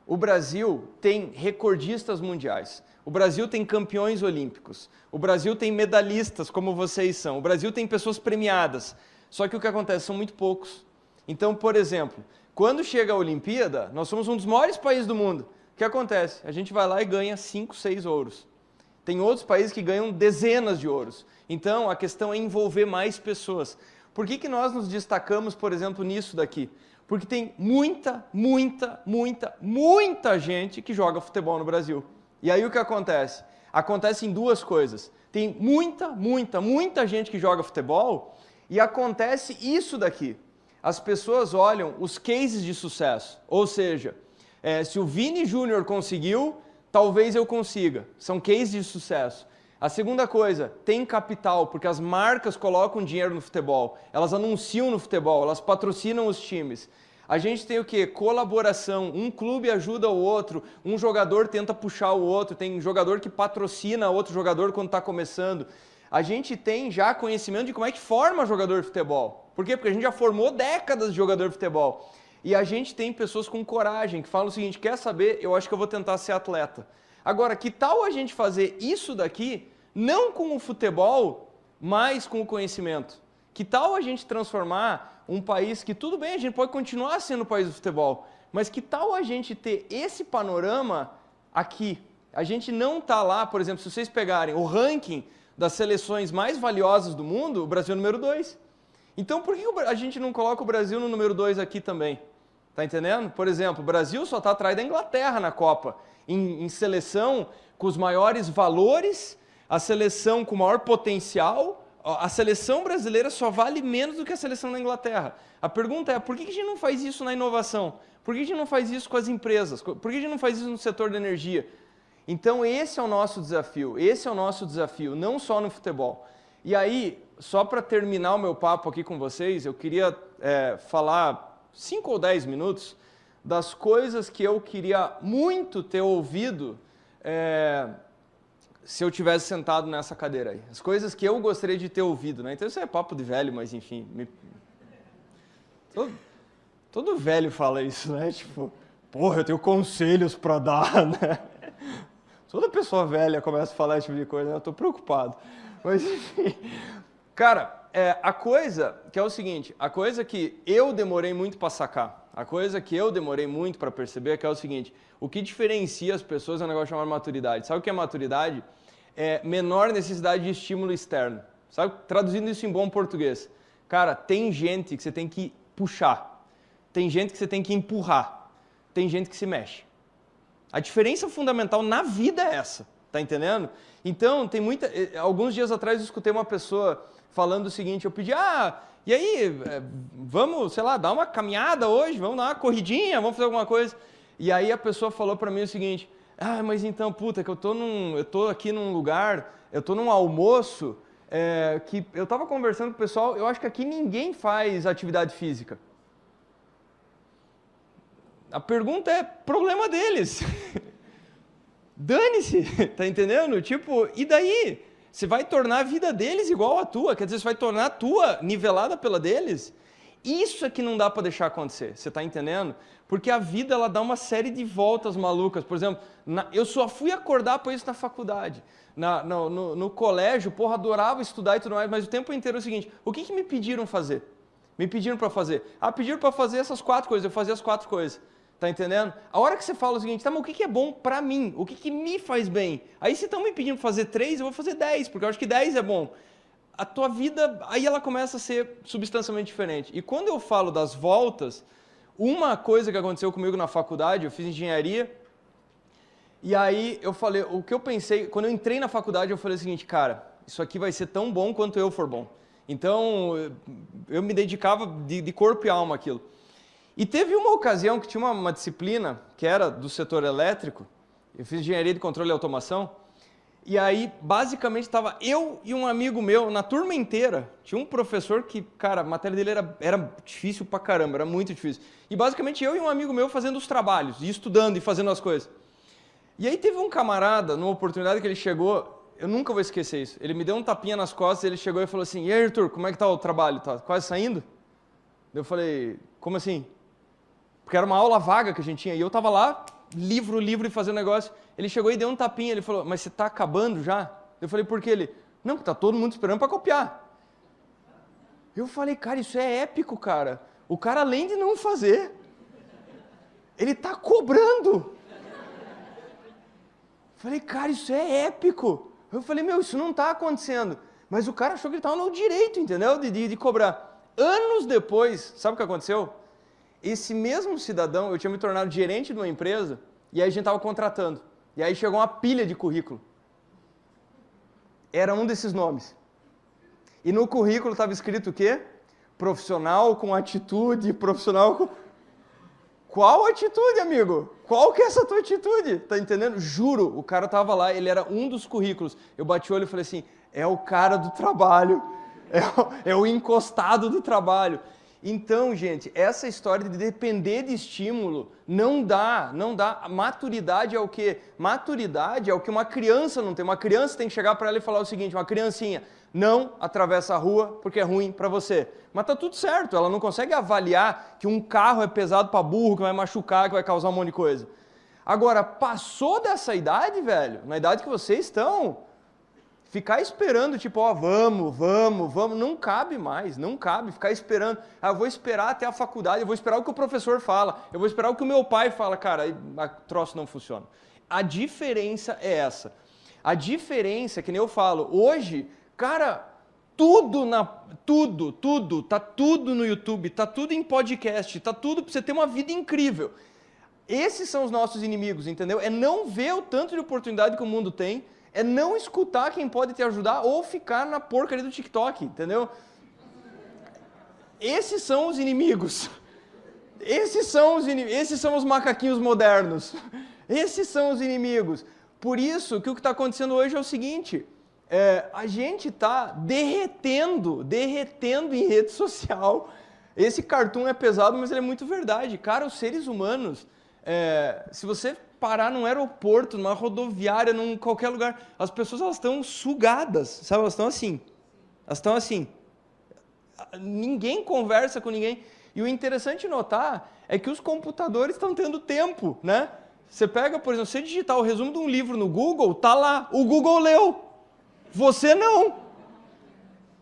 O Brasil tem recordistas mundiais. O Brasil tem campeões olímpicos. O Brasil tem medalhistas, como vocês são. O Brasil tem pessoas premiadas. Só que o que acontece são muito poucos. Então, por exemplo, quando chega a Olimpíada, nós somos um dos maiores países do mundo. O que acontece? A gente vai lá e ganha 5, 6 ouros. Tem outros países que ganham dezenas de ouros. Então, a questão é envolver mais pessoas. Por que, que nós nos destacamos, por exemplo, nisso daqui? Porque tem muita, muita, muita, muita gente que joga futebol no Brasil. E aí o que acontece? Acontecem duas coisas. Tem muita, muita, muita gente que joga futebol e acontece isso daqui. As pessoas olham os cases de sucesso. Ou seja, é, se o Vini Júnior conseguiu, talvez eu consiga. São cases de sucesso. A segunda coisa, tem capital, porque as marcas colocam dinheiro no futebol, elas anunciam no futebol, elas patrocinam os times. A gente tem o que? Colaboração. Um clube ajuda o outro, um jogador tenta puxar o outro, tem jogador que patrocina outro jogador quando está começando. A gente tem já conhecimento de como é que forma jogador de futebol. Por quê? Porque a gente já formou décadas de jogador de futebol. E a gente tem pessoas com coragem que falam o seguinte: quer saber? Eu acho que eu vou tentar ser atleta. Agora, que tal a gente fazer isso daqui não com o futebol, mas com o conhecimento? Que tal a gente transformar um país que, tudo bem, a gente pode continuar sendo o país do futebol, mas que tal a gente ter esse panorama aqui? A gente não está lá, por exemplo, se vocês pegarem o ranking das seleções mais valiosas do mundo, o Brasil é o número 2. Então, por que a gente não coloca o Brasil no número 2 aqui também? Tá entendendo? Por exemplo, o Brasil só está atrás da Inglaterra na Copa, em, em seleção com os maiores valores a seleção com maior potencial, a seleção brasileira só vale menos do que a seleção da Inglaterra. A pergunta é, por que a gente não faz isso na inovação? Por que a gente não faz isso com as empresas? Por que a gente não faz isso no setor da energia? Então esse é o nosso desafio, esse é o nosso desafio, não só no futebol. E aí, só para terminar o meu papo aqui com vocês, eu queria é, falar cinco ou dez minutos das coisas que eu queria muito ter ouvido é, se eu tivesse sentado nessa cadeira aí. As coisas que eu gostaria de ter ouvido, né? Então isso é papo de velho, mas enfim. Me... Todo, todo velho fala isso, né? Tipo, porra, eu tenho conselhos para dar, né? Toda pessoa velha começa a falar esse tipo de coisa, né? Eu tô preocupado. Mas enfim. Cara, é, a coisa que é o seguinte, a coisa que eu demorei muito para sacar, a coisa que eu demorei muito para perceber é que é o seguinte, o que diferencia as pessoas é um negócio chamado maturidade. Sabe o que é maturidade? É menor necessidade de estímulo externo. Sabe? Traduzindo isso em bom português. Cara, tem gente que você tem que puxar. Tem gente que você tem que empurrar. Tem gente que se mexe. A diferença fundamental na vida é essa. Tá entendendo? Então, tem muita. Eh, alguns dias atrás eu escutei uma pessoa falando o seguinte: eu pedi, ah, e aí, eh, vamos, sei lá, dar uma caminhada hoje, vamos dar uma corridinha, vamos fazer alguma coisa. E aí a pessoa falou para mim o seguinte: Ah, mas então, puta, que eu tô, num, eu tô aqui num lugar, eu tô num almoço, é, que eu tava conversando com o pessoal, eu acho que aqui ninguém faz atividade física. A pergunta é problema deles. Dane-se, tá entendendo? Tipo, e daí? Você vai tornar a vida deles igual a tua, quer dizer, você vai tornar a tua nivelada pela deles? Isso é que não dá para deixar acontecer, você está entendendo? Porque a vida ela dá uma série de voltas malucas. Por exemplo, na, eu só fui acordar para isso na faculdade. Na, no, no, no, colégio, porra, adorava estudar e tudo mais, mas o tempo inteiro é o seguinte: o que, que me pediram fazer? Me pediram para fazer. Ah, pediram para fazer essas quatro coisas, eu fazia as quatro coisas. Tá entendendo? A hora que você fala o seguinte, tá, mas o que, que é bom para mim? O que, que me faz bem? Aí se estão me pedindo fazer três, eu vou fazer dez, porque eu acho que dez é bom. A tua vida, aí ela começa a ser substancialmente diferente. E quando eu falo das voltas, uma coisa que aconteceu comigo na faculdade, eu fiz engenharia, e aí eu falei, o que eu pensei, quando eu entrei na faculdade, eu falei o seguinte, cara, isso aqui vai ser tão bom quanto eu for bom. Então, eu me dedicava de, de corpo e alma àquilo. E teve uma ocasião que tinha uma, uma, disciplina que era do setor elétrico, eu fiz engenharia de controle e automação, e aí basicamente estava eu e um amigo meu na turma inteira. Tinha um professor que, cara, a matéria dele era, era difícil pra caramba, era muito difícil. E basicamente eu e um amigo meu fazendo os trabalhos, e estudando e fazendo as coisas. E aí teve um camarada, numa oportunidade que ele chegou, eu nunca vou esquecer isso. Ele me deu um tapinha nas costas, ele chegou e falou assim: "E aí, Arthur, como é que tá o trabalho? Tá quase saindo?" Eu falei: "Como assim?" Porque era uma aula vaga que a gente tinha. E eu estava lá, livro, livro, e fazendo negócio. Ele chegou e deu um tapinha. Ele falou, mas você está acabando já? Eu falei, por que ele? Não, está todo mundo esperando para copiar. Eu falei, cara, isso é épico, cara. O cara, além de não fazer, ele está cobrando. Eu falei, cara, isso é épico. Eu falei, meu, isso não está acontecendo. Mas o cara achou que ele estava no direito, entendeu? De, de, de cobrar. Anos depois, sabe o que aconteceu? Esse mesmo cidadão, eu tinha me tornado gerente de uma empresa e aí a gente estava contratando. E aí chegou uma pilha de currículo. Era um desses nomes. E no currículo estava escrito o quê? Profissional com atitude, profissional com... Qual atitude, amigo? Qual que é essa tua atitude? Tá entendendo? Juro, o cara tava lá, ele era um dos currículos. Eu bati o olho e falei assim, é o cara do trabalho, é o, é o encostado do trabalho. Então, gente, essa história de depender de estímulo não dá, não dá. Maturidade é o quê? Maturidade é o que uma criança não tem. Uma criança tem que chegar para ela e falar o seguinte, uma criancinha, não atravessa a rua porque é ruim para você. Mas tá tudo certo, ela não consegue avaliar que um carro é pesado para burro, que vai machucar, que vai causar um monte de coisa. Agora, passou dessa idade, velho, na idade que vocês estão, Ficar esperando, tipo, ó, vamos, vamos, vamos, não cabe mais, não cabe ficar esperando. Ah, eu vou esperar até a faculdade, eu vou esperar o que o professor fala, eu vou esperar o que o meu pai fala. Cara, troço não funciona. A diferença é essa. A diferença, que nem eu falo, hoje, cara, tudo na tudo, tudo, tá tudo no YouTube, tá tudo em podcast, tá tudo para você ter uma vida incrível. Esses são os nossos inimigos, entendeu? É não ver o tanto de oportunidade que o mundo tem é não escutar quem pode te ajudar ou ficar na porcaria do TikTok, entendeu? Esses são os inimigos. Esses são os, esses são os macaquinhos modernos. Esses são os inimigos. Por isso que o que está acontecendo hoje é o seguinte: é, a gente está derretendo, derretendo em rede social. Esse cartoon é pesado, mas ele é muito verdade. Cara, os seres humanos, é, se você parar num aeroporto, numa rodoviária, num qualquer lugar. As pessoas elas estão sugadas, sabe? Elas estão assim. Elas estão assim. Ninguém conversa com ninguém. E o interessante notar é que os computadores estão tendo tempo, né? Você pega, por exemplo, você digitar o resumo de um livro no Google, tá lá. O Google leu. Você não.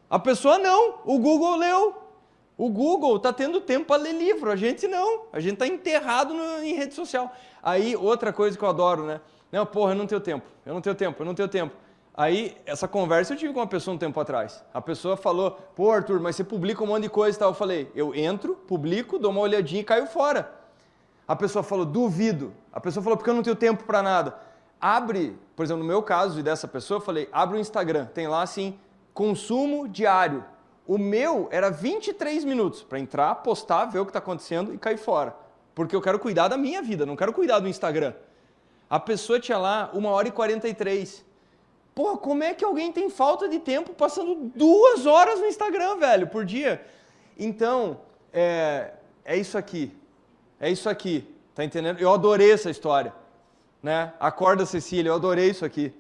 A pessoa não. O Google leu. O Google está tendo tempo para ler livro, a gente não. A gente está enterrado no, em rede social. Aí, outra coisa que eu adoro, né? Não, porra, eu não tenho tempo, eu não tenho tempo, eu não tenho tempo. Aí, essa conversa eu tive com uma pessoa um tempo atrás. A pessoa falou, pô, Arthur, mas você publica um monte de coisa e tal. Eu falei, eu entro, publico, dou uma olhadinha e caio fora. A pessoa falou, duvido. A pessoa falou, porque eu não tenho tempo para nada. Abre, por exemplo, no meu caso e dessa pessoa, eu falei, abre o Instagram. Tem lá assim, consumo diário. O meu era 23 minutos para entrar, postar, ver o que está acontecendo e cair fora porque eu quero cuidar da minha vida, não quero cuidar do Instagram. A pessoa tinha lá uma hora e 43. Porra, como é que alguém tem falta de tempo passando duas horas no Instagram, velho, por dia? Então, é, é isso aqui. É isso aqui. Tá entendendo? Eu adorei essa história. Né? Acorda, Cecília, eu adorei isso aqui.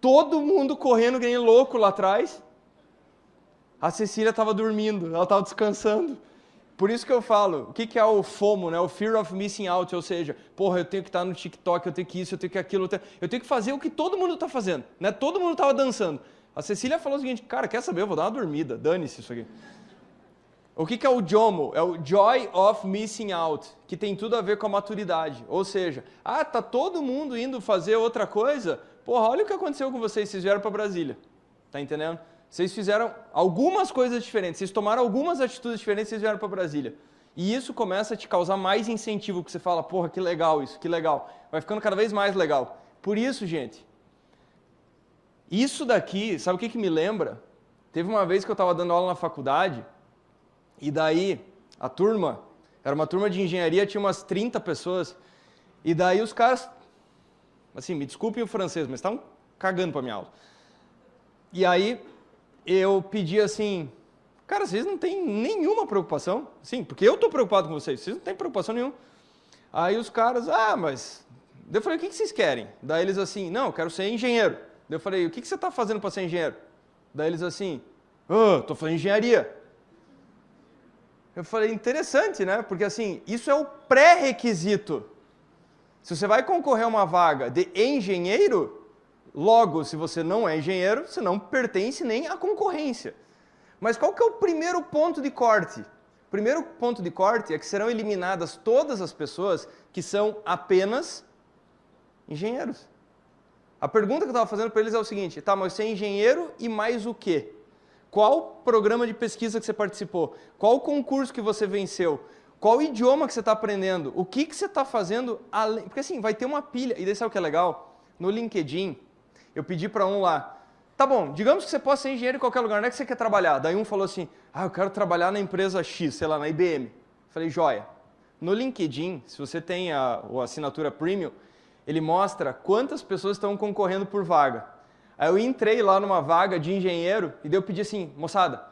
Todo mundo correndo, nem louco lá atrás. A Cecília estava dormindo, ela estava descansando. Por isso que eu falo, o que, que é o FOMO, né? o Fear of Missing Out, ou seja, porra, eu tenho que estar no TikTok, eu tenho que isso, eu tenho que aquilo, eu tenho, eu tenho que fazer o que todo mundo está fazendo, né? Todo mundo estava dançando. A Cecília falou o seguinte, cara, quer saber, eu vou dar uma dormida, dane-se isso aqui. O que, que é o JOMO? É o Joy of Missing Out, que tem tudo a ver com a maturidade. Ou seja, ah, tá todo mundo indo fazer outra coisa? Porra, olha o que aconteceu com vocês, vocês vieram para Brasília. Tá entendendo? Vocês fizeram algumas coisas diferentes, vocês tomaram algumas atitudes diferentes, vocês vieram para Brasília. E isso começa a te causar mais incentivo, porque você fala, porra, que legal isso, que legal. Vai ficando cada vez mais legal. Por isso, gente, isso daqui, sabe o que, que me lembra? Teve uma vez que eu estava dando aula na faculdade, e daí a turma, era uma turma de engenharia, tinha umas 30 pessoas, e daí os caras, assim, me desculpem o francês, mas estavam cagando para minha aula. E aí eu pedi assim, cara, vocês não têm nenhuma preocupação? Sim, porque eu estou preocupado com vocês, vocês não têm preocupação nenhuma. Aí os caras, ah, mas... Eu falei, o que vocês querem? Daí eles assim, não, eu quero ser engenheiro. Eu falei, o que você está fazendo para ser engenheiro? Daí eles assim, oh, estou fazendo engenharia. Eu falei, interessante, né? Porque assim, isso é o pré-requisito. Se você vai concorrer a uma vaga de engenheiro, Logo, se você não é engenheiro, você não pertence nem à concorrência. Mas qual que é o primeiro ponto de corte? O primeiro ponto de corte é que serão eliminadas todas as pessoas que são apenas engenheiros. A pergunta que eu estava fazendo para eles é o seguinte, tá, mas você é engenheiro e mais o quê? Qual programa de pesquisa que você participou? Qual concurso que você venceu? Qual idioma que você está aprendendo? O que, que você está fazendo além... Porque assim, vai ter uma pilha. E daí sabe o que é legal? No LinkedIn, eu pedi para um lá, tá bom, digamos que você possa ser engenheiro em qualquer lugar, onde é que você quer trabalhar? Daí um falou assim, ah, eu quero trabalhar na empresa X, sei lá, na IBM. Falei, joia. No LinkedIn, se você tem a, a assinatura premium, ele mostra quantas pessoas estão concorrendo por vaga. Aí eu entrei lá numa vaga de engenheiro e daí eu pedi assim, moçada,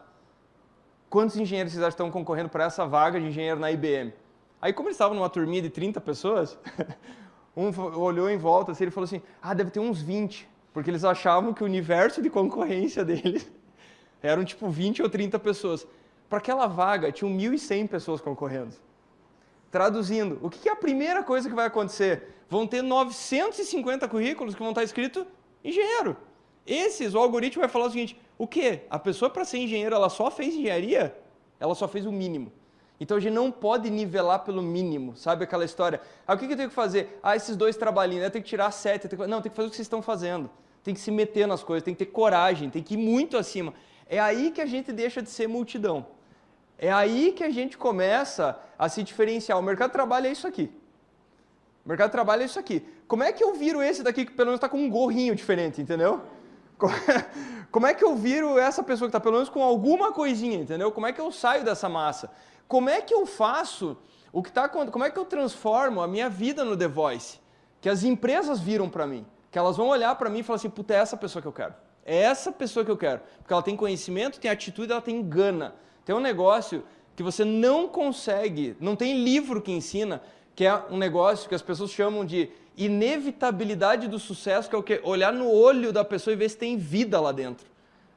quantos engenheiros vocês estão concorrendo para essa vaga de engenheiro na IBM? Aí como eles estavam numa turminha de 30 pessoas, um olhou em volta assim, ele falou assim, ah, deve ter uns 20 porque eles achavam que o universo de concorrência deles eram tipo 20 ou 30 pessoas. Para aquela vaga, tinham 1.100 pessoas concorrendo. Traduzindo, o que é a primeira coisa que vai acontecer? Vão ter 950 currículos que vão estar escrito engenheiro. Esses, o algoritmo vai falar o seguinte, o quê? A pessoa para ser engenheiro, ela só fez engenharia? Ela só fez o mínimo. Então a gente não pode nivelar pelo mínimo, sabe aquela história? Ah, o que eu tenho que fazer? Ah, esses dois trabalhinhos, eu tenho que tirar sete. Que... Não, tem que fazer o que vocês estão fazendo. Tem que se meter nas coisas, tem que ter coragem, tem que ir muito acima. É aí que a gente deixa de ser multidão. É aí que a gente começa a se diferenciar. O mercado de trabalho é isso aqui. O mercado de trabalho é isso aqui. Como é que eu viro esse daqui que pelo menos está com um gorrinho diferente, entendeu? Como é que eu viro essa pessoa que está pelo menos com alguma coisinha, entendeu? Como é que eu saio dessa massa? Como é que eu faço o que está como é que eu transformo a minha vida no The Voice? Que as empresas viram para mim, que elas vão olhar para mim e falar assim, puta, é essa pessoa que eu quero. É essa pessoa que eu quero. Porque ela tem conhecimento, tem atitude, ela tem gana. Tem um negócio que você não consegue, não tem livro que ensina, que é um negócio que as pessoas chamam de inevitabilidade do sucesso, que é o quê? Olhar no olho da pessoa e ver se tem vida lá dentro.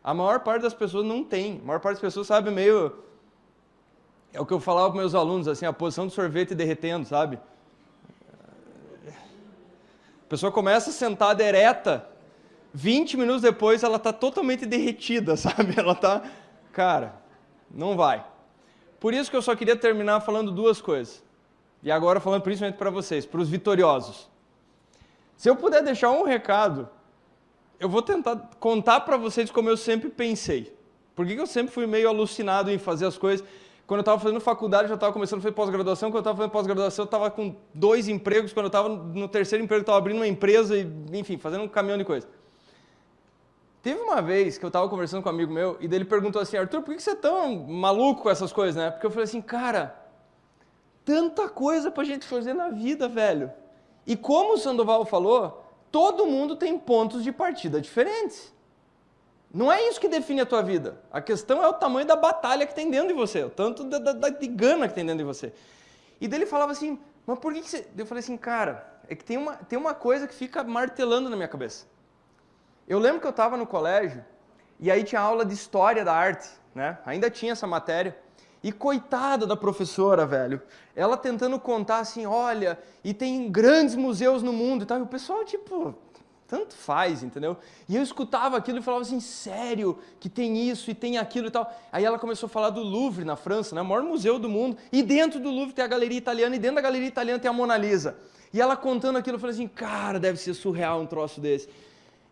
A maior parte das pessoas não tem. A maior parte das pessoas sabe meio é o que eu falava para meus alunos, assim, a posição do sorvete derretendo, sabe? A pessoa começa sentada ereta, 20 minutos depois ela está totalmente derretida, sabe? Ela está, cara, não vai. Por isso que eu só queria terminar falando duas coisas. E agora falando principalmente para vocês, para os vitoriosos. Se eu puder deixar um recado, eu vou tentar contar para vocês como eu sempre pensei. Por que eu sempre fui meio alucinado em fazer as coisas? Quando eu estava fazendo faculdade, já estava começando a fazer pós-graduação. Quando eu estava fazendo pós-graduação, eu estava com dois empregos. Quando eu estava no terceiro emprego, eu estava abrindo uma empresa e, enfim, fazendo um caminhão de coisa. Teve uma vez que eu estava conversando com um amigo meu e ele perguntou assim, Arthur, por que você é tão maluco com essas coisas, né? Porque eu falei assim, cara, tanta coisa para a gente fazer na vida, velho. E como o Sandoval falou, todo mundo tem pontos de partida diferentes. Não é isso que define a tua vida. A questão é o tamanho da batalha que tem dentro de você, o tanto da, da, de gana que tem dentro de você. E dele falava assim, mas por que, que você... Eu falei assim, cara, é que tem uma, tem uma coisa que fica martelando na minha cabeça. Eu lembro que eu estava no colégio e aí tinha aula de História da Arte, né? Ainda tinha essa matéria. E coitada da professora, velho. Ela tentando contar assim, olha, e tem grandes museus no mundo e tal. E o pessoal, tipo, tanto faz, entendeu? E eu escutava aquilo e falava assim, sério, que tem isso e tem aquilo e tal. Aí ela começou a falar do Louvre, na França, né? o maior museu do mundo. E dentro do Louvre tem a galeria italiana, e dentro da galeria italiana tem a Mona Lisa. E ela contando aquilo, eu falei assim, cara, deve ser surreal um troço desse.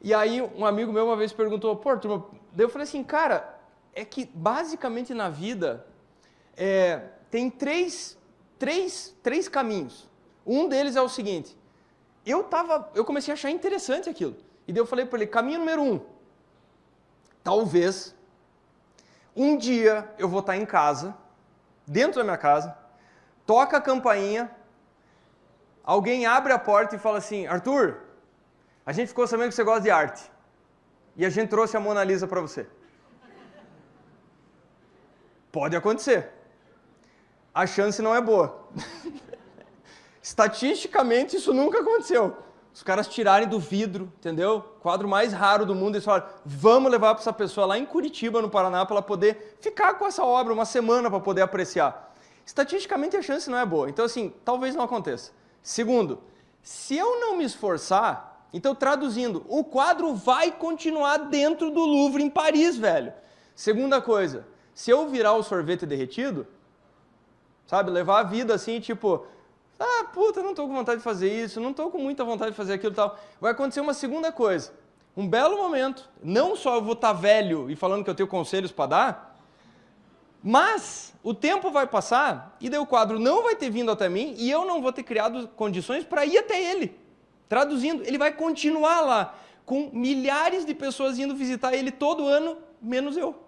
E aí um amigo meu uma vez perguntou, pô, turma, daí eu falei assim, cara, é que basicamente na vida é, tem três, três, três caminhos. Um deles é o seguinte, eu, tava, eu comecei a achar interessante aquilo. E daí eu falei para ele, caminho número um, talvez um dia eu vou estar em casa, dentro da minha casa, toca a campainha, alguém abre a porta e fala assim, Arthur, a gente ficou sabendo que você gosta de arte. E a gente trouxe a Mona Lisa para você. Pode acontecer. A chance não é boa. Estatisticamente, isso nunca aconteceu. Os caras tirarem do vidro, entendeu? Quadro mais raro do mundo, eles falaram, vamos levar para essa pessoa lá em Curitiba, no Paraná, para ela poder ficar com essa obra uma semana para poder apreciar. Estatisticamente, a chance não é boa. Então, assim, talvez não aconteça. Segundo, se eu não me esforçar, então, traduzindo, o quadro vai continuar dentro do Louvre em Paris, velho. Segunda coisa, se eu virar o sorvete derretido, sabe, levar a vida assim, tipo, ah, puta, não tô com vontade de fazer isso, não tô com muita vontade de fazer aquilo e tal, vai acontecer uma segunda coisa. Um belo momento, não só eu vou estar tá velho e falando que eu tenho conselhos para dar, mas o tempo vai passar e daí o quadro não vai ter vindo até mim e eu não vou ter criado condições para ir até ele. Traduzindo, ele vai continuar lá, com milhares de pessoas indo visitar ele todo ano, menos eu.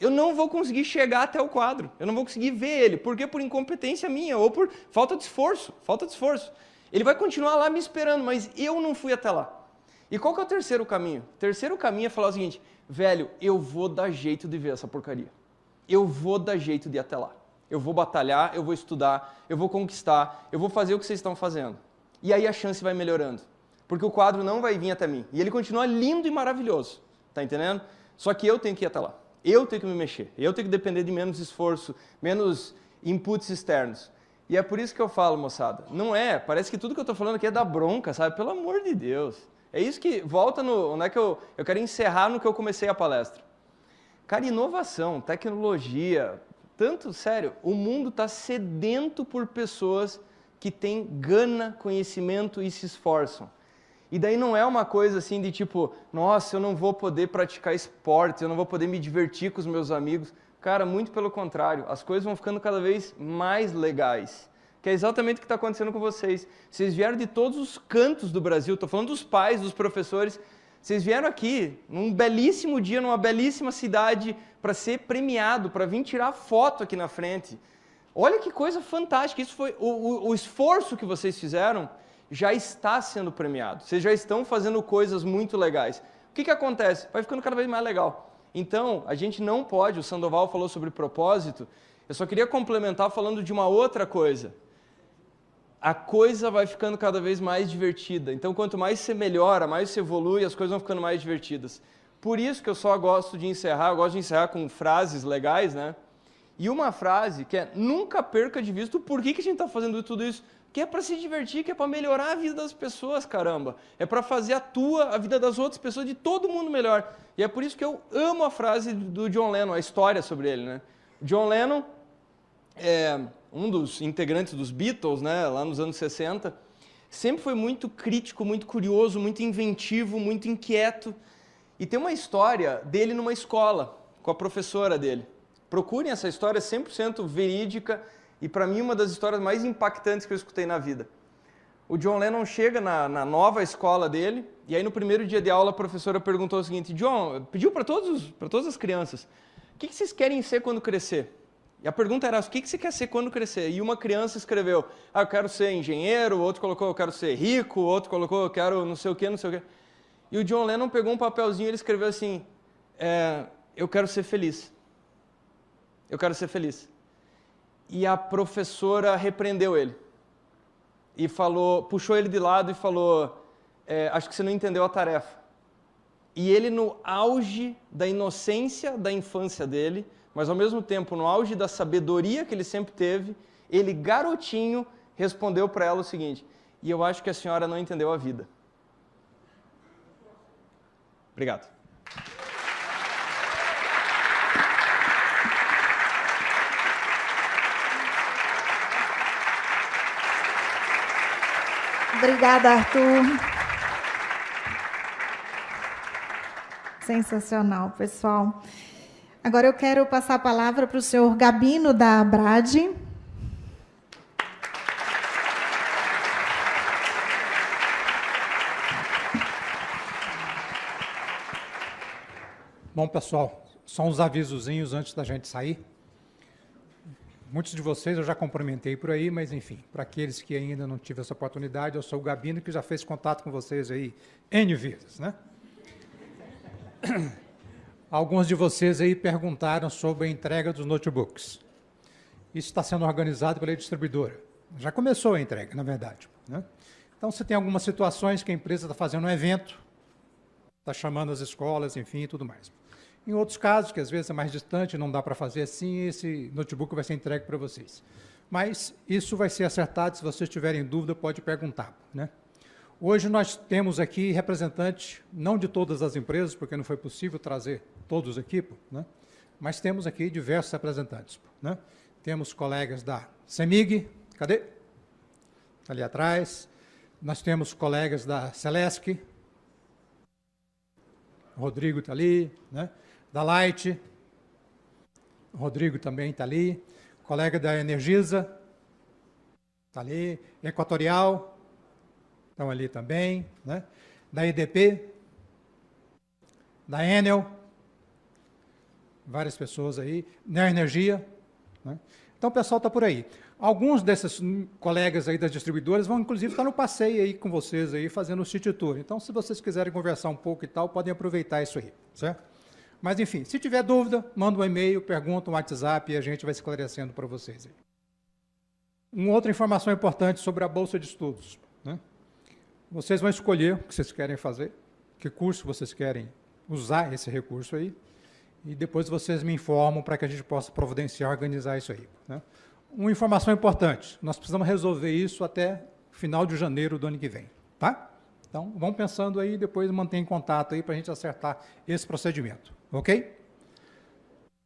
Eu não vou conseguir chegar até o quadro, eu não vou conseguir ver ele, porque por incompetência minha ou por falta de esforço, falta de esforço. Ele vai continuar lá me esperando, mas eu não fui até lá. E qual que é o terceiro caminho? O terceiro caminho é falar o seguinte, velho, eu vou dar jeito de ver essa porcaria. Eu vou dar jeito de ir até lá. Eu vou batalhar, eu vou estudar, eu vou conquistar, eu vou fazer o que vocês estão fazendo. E aí a chance vai melhorando. Porque o quadro não vai vir até mim. E ele continua lindo e maravilhoso. Tá entendendo? Só que eu tenho que ir até lá. Eu tenho que me mexer. Eu tenho que depender de menos esforço, menos inputs externos. E é por isso que eu falo, moçada. Não é, parece que tudo que eu estou falando aqui é da bronca, sabe? Pelo amor de Deus. É isso que volta no. Onde é que eu, eu quero encerrar no que eu comecei a palestra. Cara, inovação, tecnologia, tanto, sério, o mundo está sedento por pessoas que têm gana, conhecimento e se esforçam. E daí não é uma coisa assim de tipo, nossa, eu não vou poder praticar esporte, eu não vou poder me divertir com os meus amigos. Cara, muito pelo contrário, as coisas vão ficando cada vez mais legais. Que é exatamente o que está acontecendo com vocês. Vocês vieram de todos os cantos do Brasil, estou falando dos pais, dos professores. Vocês vieram aqui num belíssimo dia, numa belíssima cidade, para ser premiado, para vir tirar foto aqui na frente. Olha que coisa fantástica, isso foi o, o, o, esforço que vocês fizeram já está sendo premiado. Vocês já estão fazendo coisas muito legais. O que, que acontece? Vai ficando cada vez mais legal. Então, a gente não pode, o Sandoval falou sobre propósito, eu só queria complementar falando de uma outra coisa. A coisa vai ficando cada vez mais divertida. Então, quanto mais você melhora, mais você evolui, as coisas vão ficando mais divertidas. Por isso que eu só gosto de encerrar, eu gosto de encerrar com frases legais, né? E uma frase que é nunca perca de vista o porquê que a gente está fazendo tudo isso. Que é para se divertir, que é para melhorar a vida das pessoas, caramba. É para fazer a tua, a vida das outras pessoas, de todo mundo melhor. E é por isso que eu amo a frase do John Lennon, a história sobre ele. Né? John Lennon é um dos integrantes dos Beatles, né, lá nos anos 60, sempre foi muito crítico, muito curioso, muito inventivo, muito inquieto. E tem uma história dele numa escola, com a professora dele. Procurem essa história 100% verídica e para mim uma das histórias mais impactantes que eu escutei na vida. O John Lennon chega na, na nova escola dele e aí no primeiro dia de aula a professora perguntou o seguinte, John, pediu para todas as crianças, o que, que vocês querem ser quando crescer? E a pergunta era, o que você quer ser quando crescer? E uma criança escreveu, ah, eu quero ser engenheiro, outro colocou, eu quero ser rico, outro colocou, eu quero não sei o quê, não sei o quê. E o John Lennon pegou um papelzinho e ele escreveu assim, é, eu quero ser feliz. Eu quero ser feliz. E a professora repreendeu ele. E falou, puxou ele de lado e falou, é, acho que você não entendeu a tarefa. E ele, no auge da inocência da infância dele, mas ao mesmo tempo no auge da sabedoria que ele sempre teve, ele, garotinho, respondeu para ela o seguinte: E eu acho que a senhora não entendeu a vida. Obrigado. Obrigada, Arthur. Sensacional, pessoal. Agora eu quero passar a palavra para o senhor Gabino da Brade. Bom, pessoal, só uns avisozinhos antes da gente sair. Muitos de vocês eu já cumprimentei por aí, mas enfim, para aqueles que ainda não tiveram essa oportunidade, eu sou o Gabino, que já fez contato com vocês aí N vezes, né? Alguns de vocês aí perguntaram sobre a entrega dos notebooks. Isso está sendo organizado pela distribuidora. Já começou a entrega, na verdade. Né? Então, se tem algumas situações que a empresa está fazendo um evento, está chamando as escolas, enfim, e tudo mais. Em outros casos, que às vezes é mais distante, não dá para fazer assim, esse notebook vai ser entregue para vocês. Mas isso vai ser acertado, se vocês tiverem dúvida, pode perguntar. Né? Hoje nós temos aqui representantes, não de todas as empresas, porque não foi possível trazer todos aqui, né? mas temos aqui diversos representantes. Né? Temos colegas da CEMIG, cadê? Tá ali atrás. Nós temos colegas da Celesc, Rodrigo está ali, né? Da Light, o Rodrigo também está ali, colega da Energisa, está ali, Equatorial, estão ali também, né? da EDP, da Enel, várias pessoas aí, na Energia. Né? Então o pessoal está por aí. Alguns desses colegas aí das distribuidoras vão, inclusive, estar no passeio aí com vocês aí, fazendo o City Tour. Então, se vocês quiserem conversar um pouco e tal, podem aproveitar isso aí, certo? Mas, enfim, se tiver dúvida, manda um e-mail, pergunta um WhatsApp e a gente vai esclarecendo para vocês. Uma outra informação importante sobre a Bolsa de Estudos. Né? Vocês vão escolher o que vocês querem fazer, que curso vocês querem usar esse recurso aí, e depois vocês me informam para que a gente possa providenciar, organizar isso aí. Né? Uma informação importante, nós precisamos resolver isso até final de janeiro do ano que vem. Tá? Então, vão pensando aí, depois mantém contato aí para a gente acertar esse procedimento. Ok?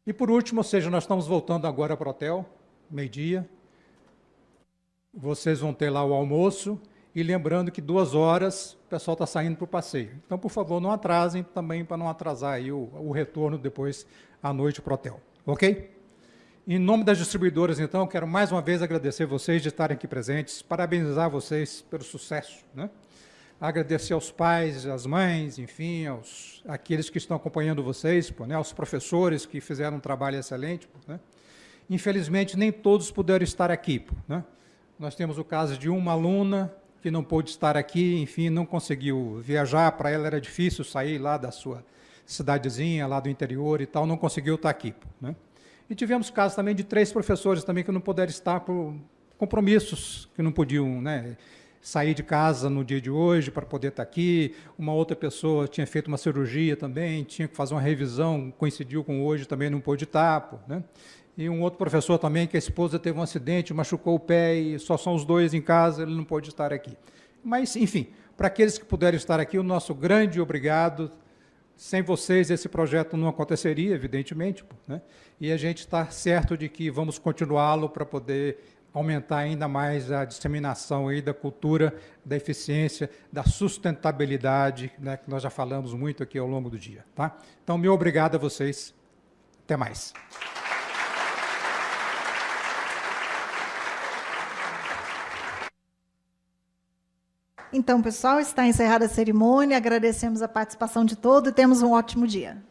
E por último, ou seja, nós estamos voltando agora para o hotel, meio-dia. Vocês vão ter lá o almoço, e lembrando que duas horas o pessoal está saindo para o passeio. Então, por favor, não atrasem também para não atrasar aí o, o retorno depois à noite para o hotel. Ok? Em nome das distribuidoras, então, quero mais uma vez agradecer vocês de estarem aqui presentes, parabenizar vocês pelo sucesso. Né? Agradecer aos pais, às mães, enfim, aos aqueles que estão acompanhando vocês, pô, né? aos professores que fizeram um trabalho excelente. Pô, né? Infelizmente, nem todos puderam estar aqui. Pô, né? Nós temos o caso de uma aluna que não pôde estar aqui, enfim, não conseguiu viajar, para ela era difícil sair lá da sua cidadezinha, lá do interior e tal, não conseguiu estar aqui. Né? E tivemos casos também de três professores também que não puderam estar por compromissos, que não podiam né, sair de casa no dia de hoje para poder estar aqui. Uma outra pessoa tinha feito uma cirurgia também, tinha que fazer uma revisão, coincidiu com hoje, também não pôde estar. Né? E um outro professor também, que a esposa teve um acidente, machucou o pé e só são os dois em casa, ele não pôde estar aqui. Mas, enfim, para aqueles que puderam estar aqui, o nosso grande obrigado. Sem vocês, esse projeto não aconteceria, evidentemente. Né? E a gente está certo de que vamos continuá-lo para poder aumentar ainda mais a disseminação aí da cultura da eficiência, da sustentabilidade, né, que nós já falamos muito aqui ao longo do dia. Tá? Então, meu obrigado a vocês. Até mais. Então, pessoal, está encerrada a cerimônia. Agradecemos a participação de todos e temos um ótimo dia.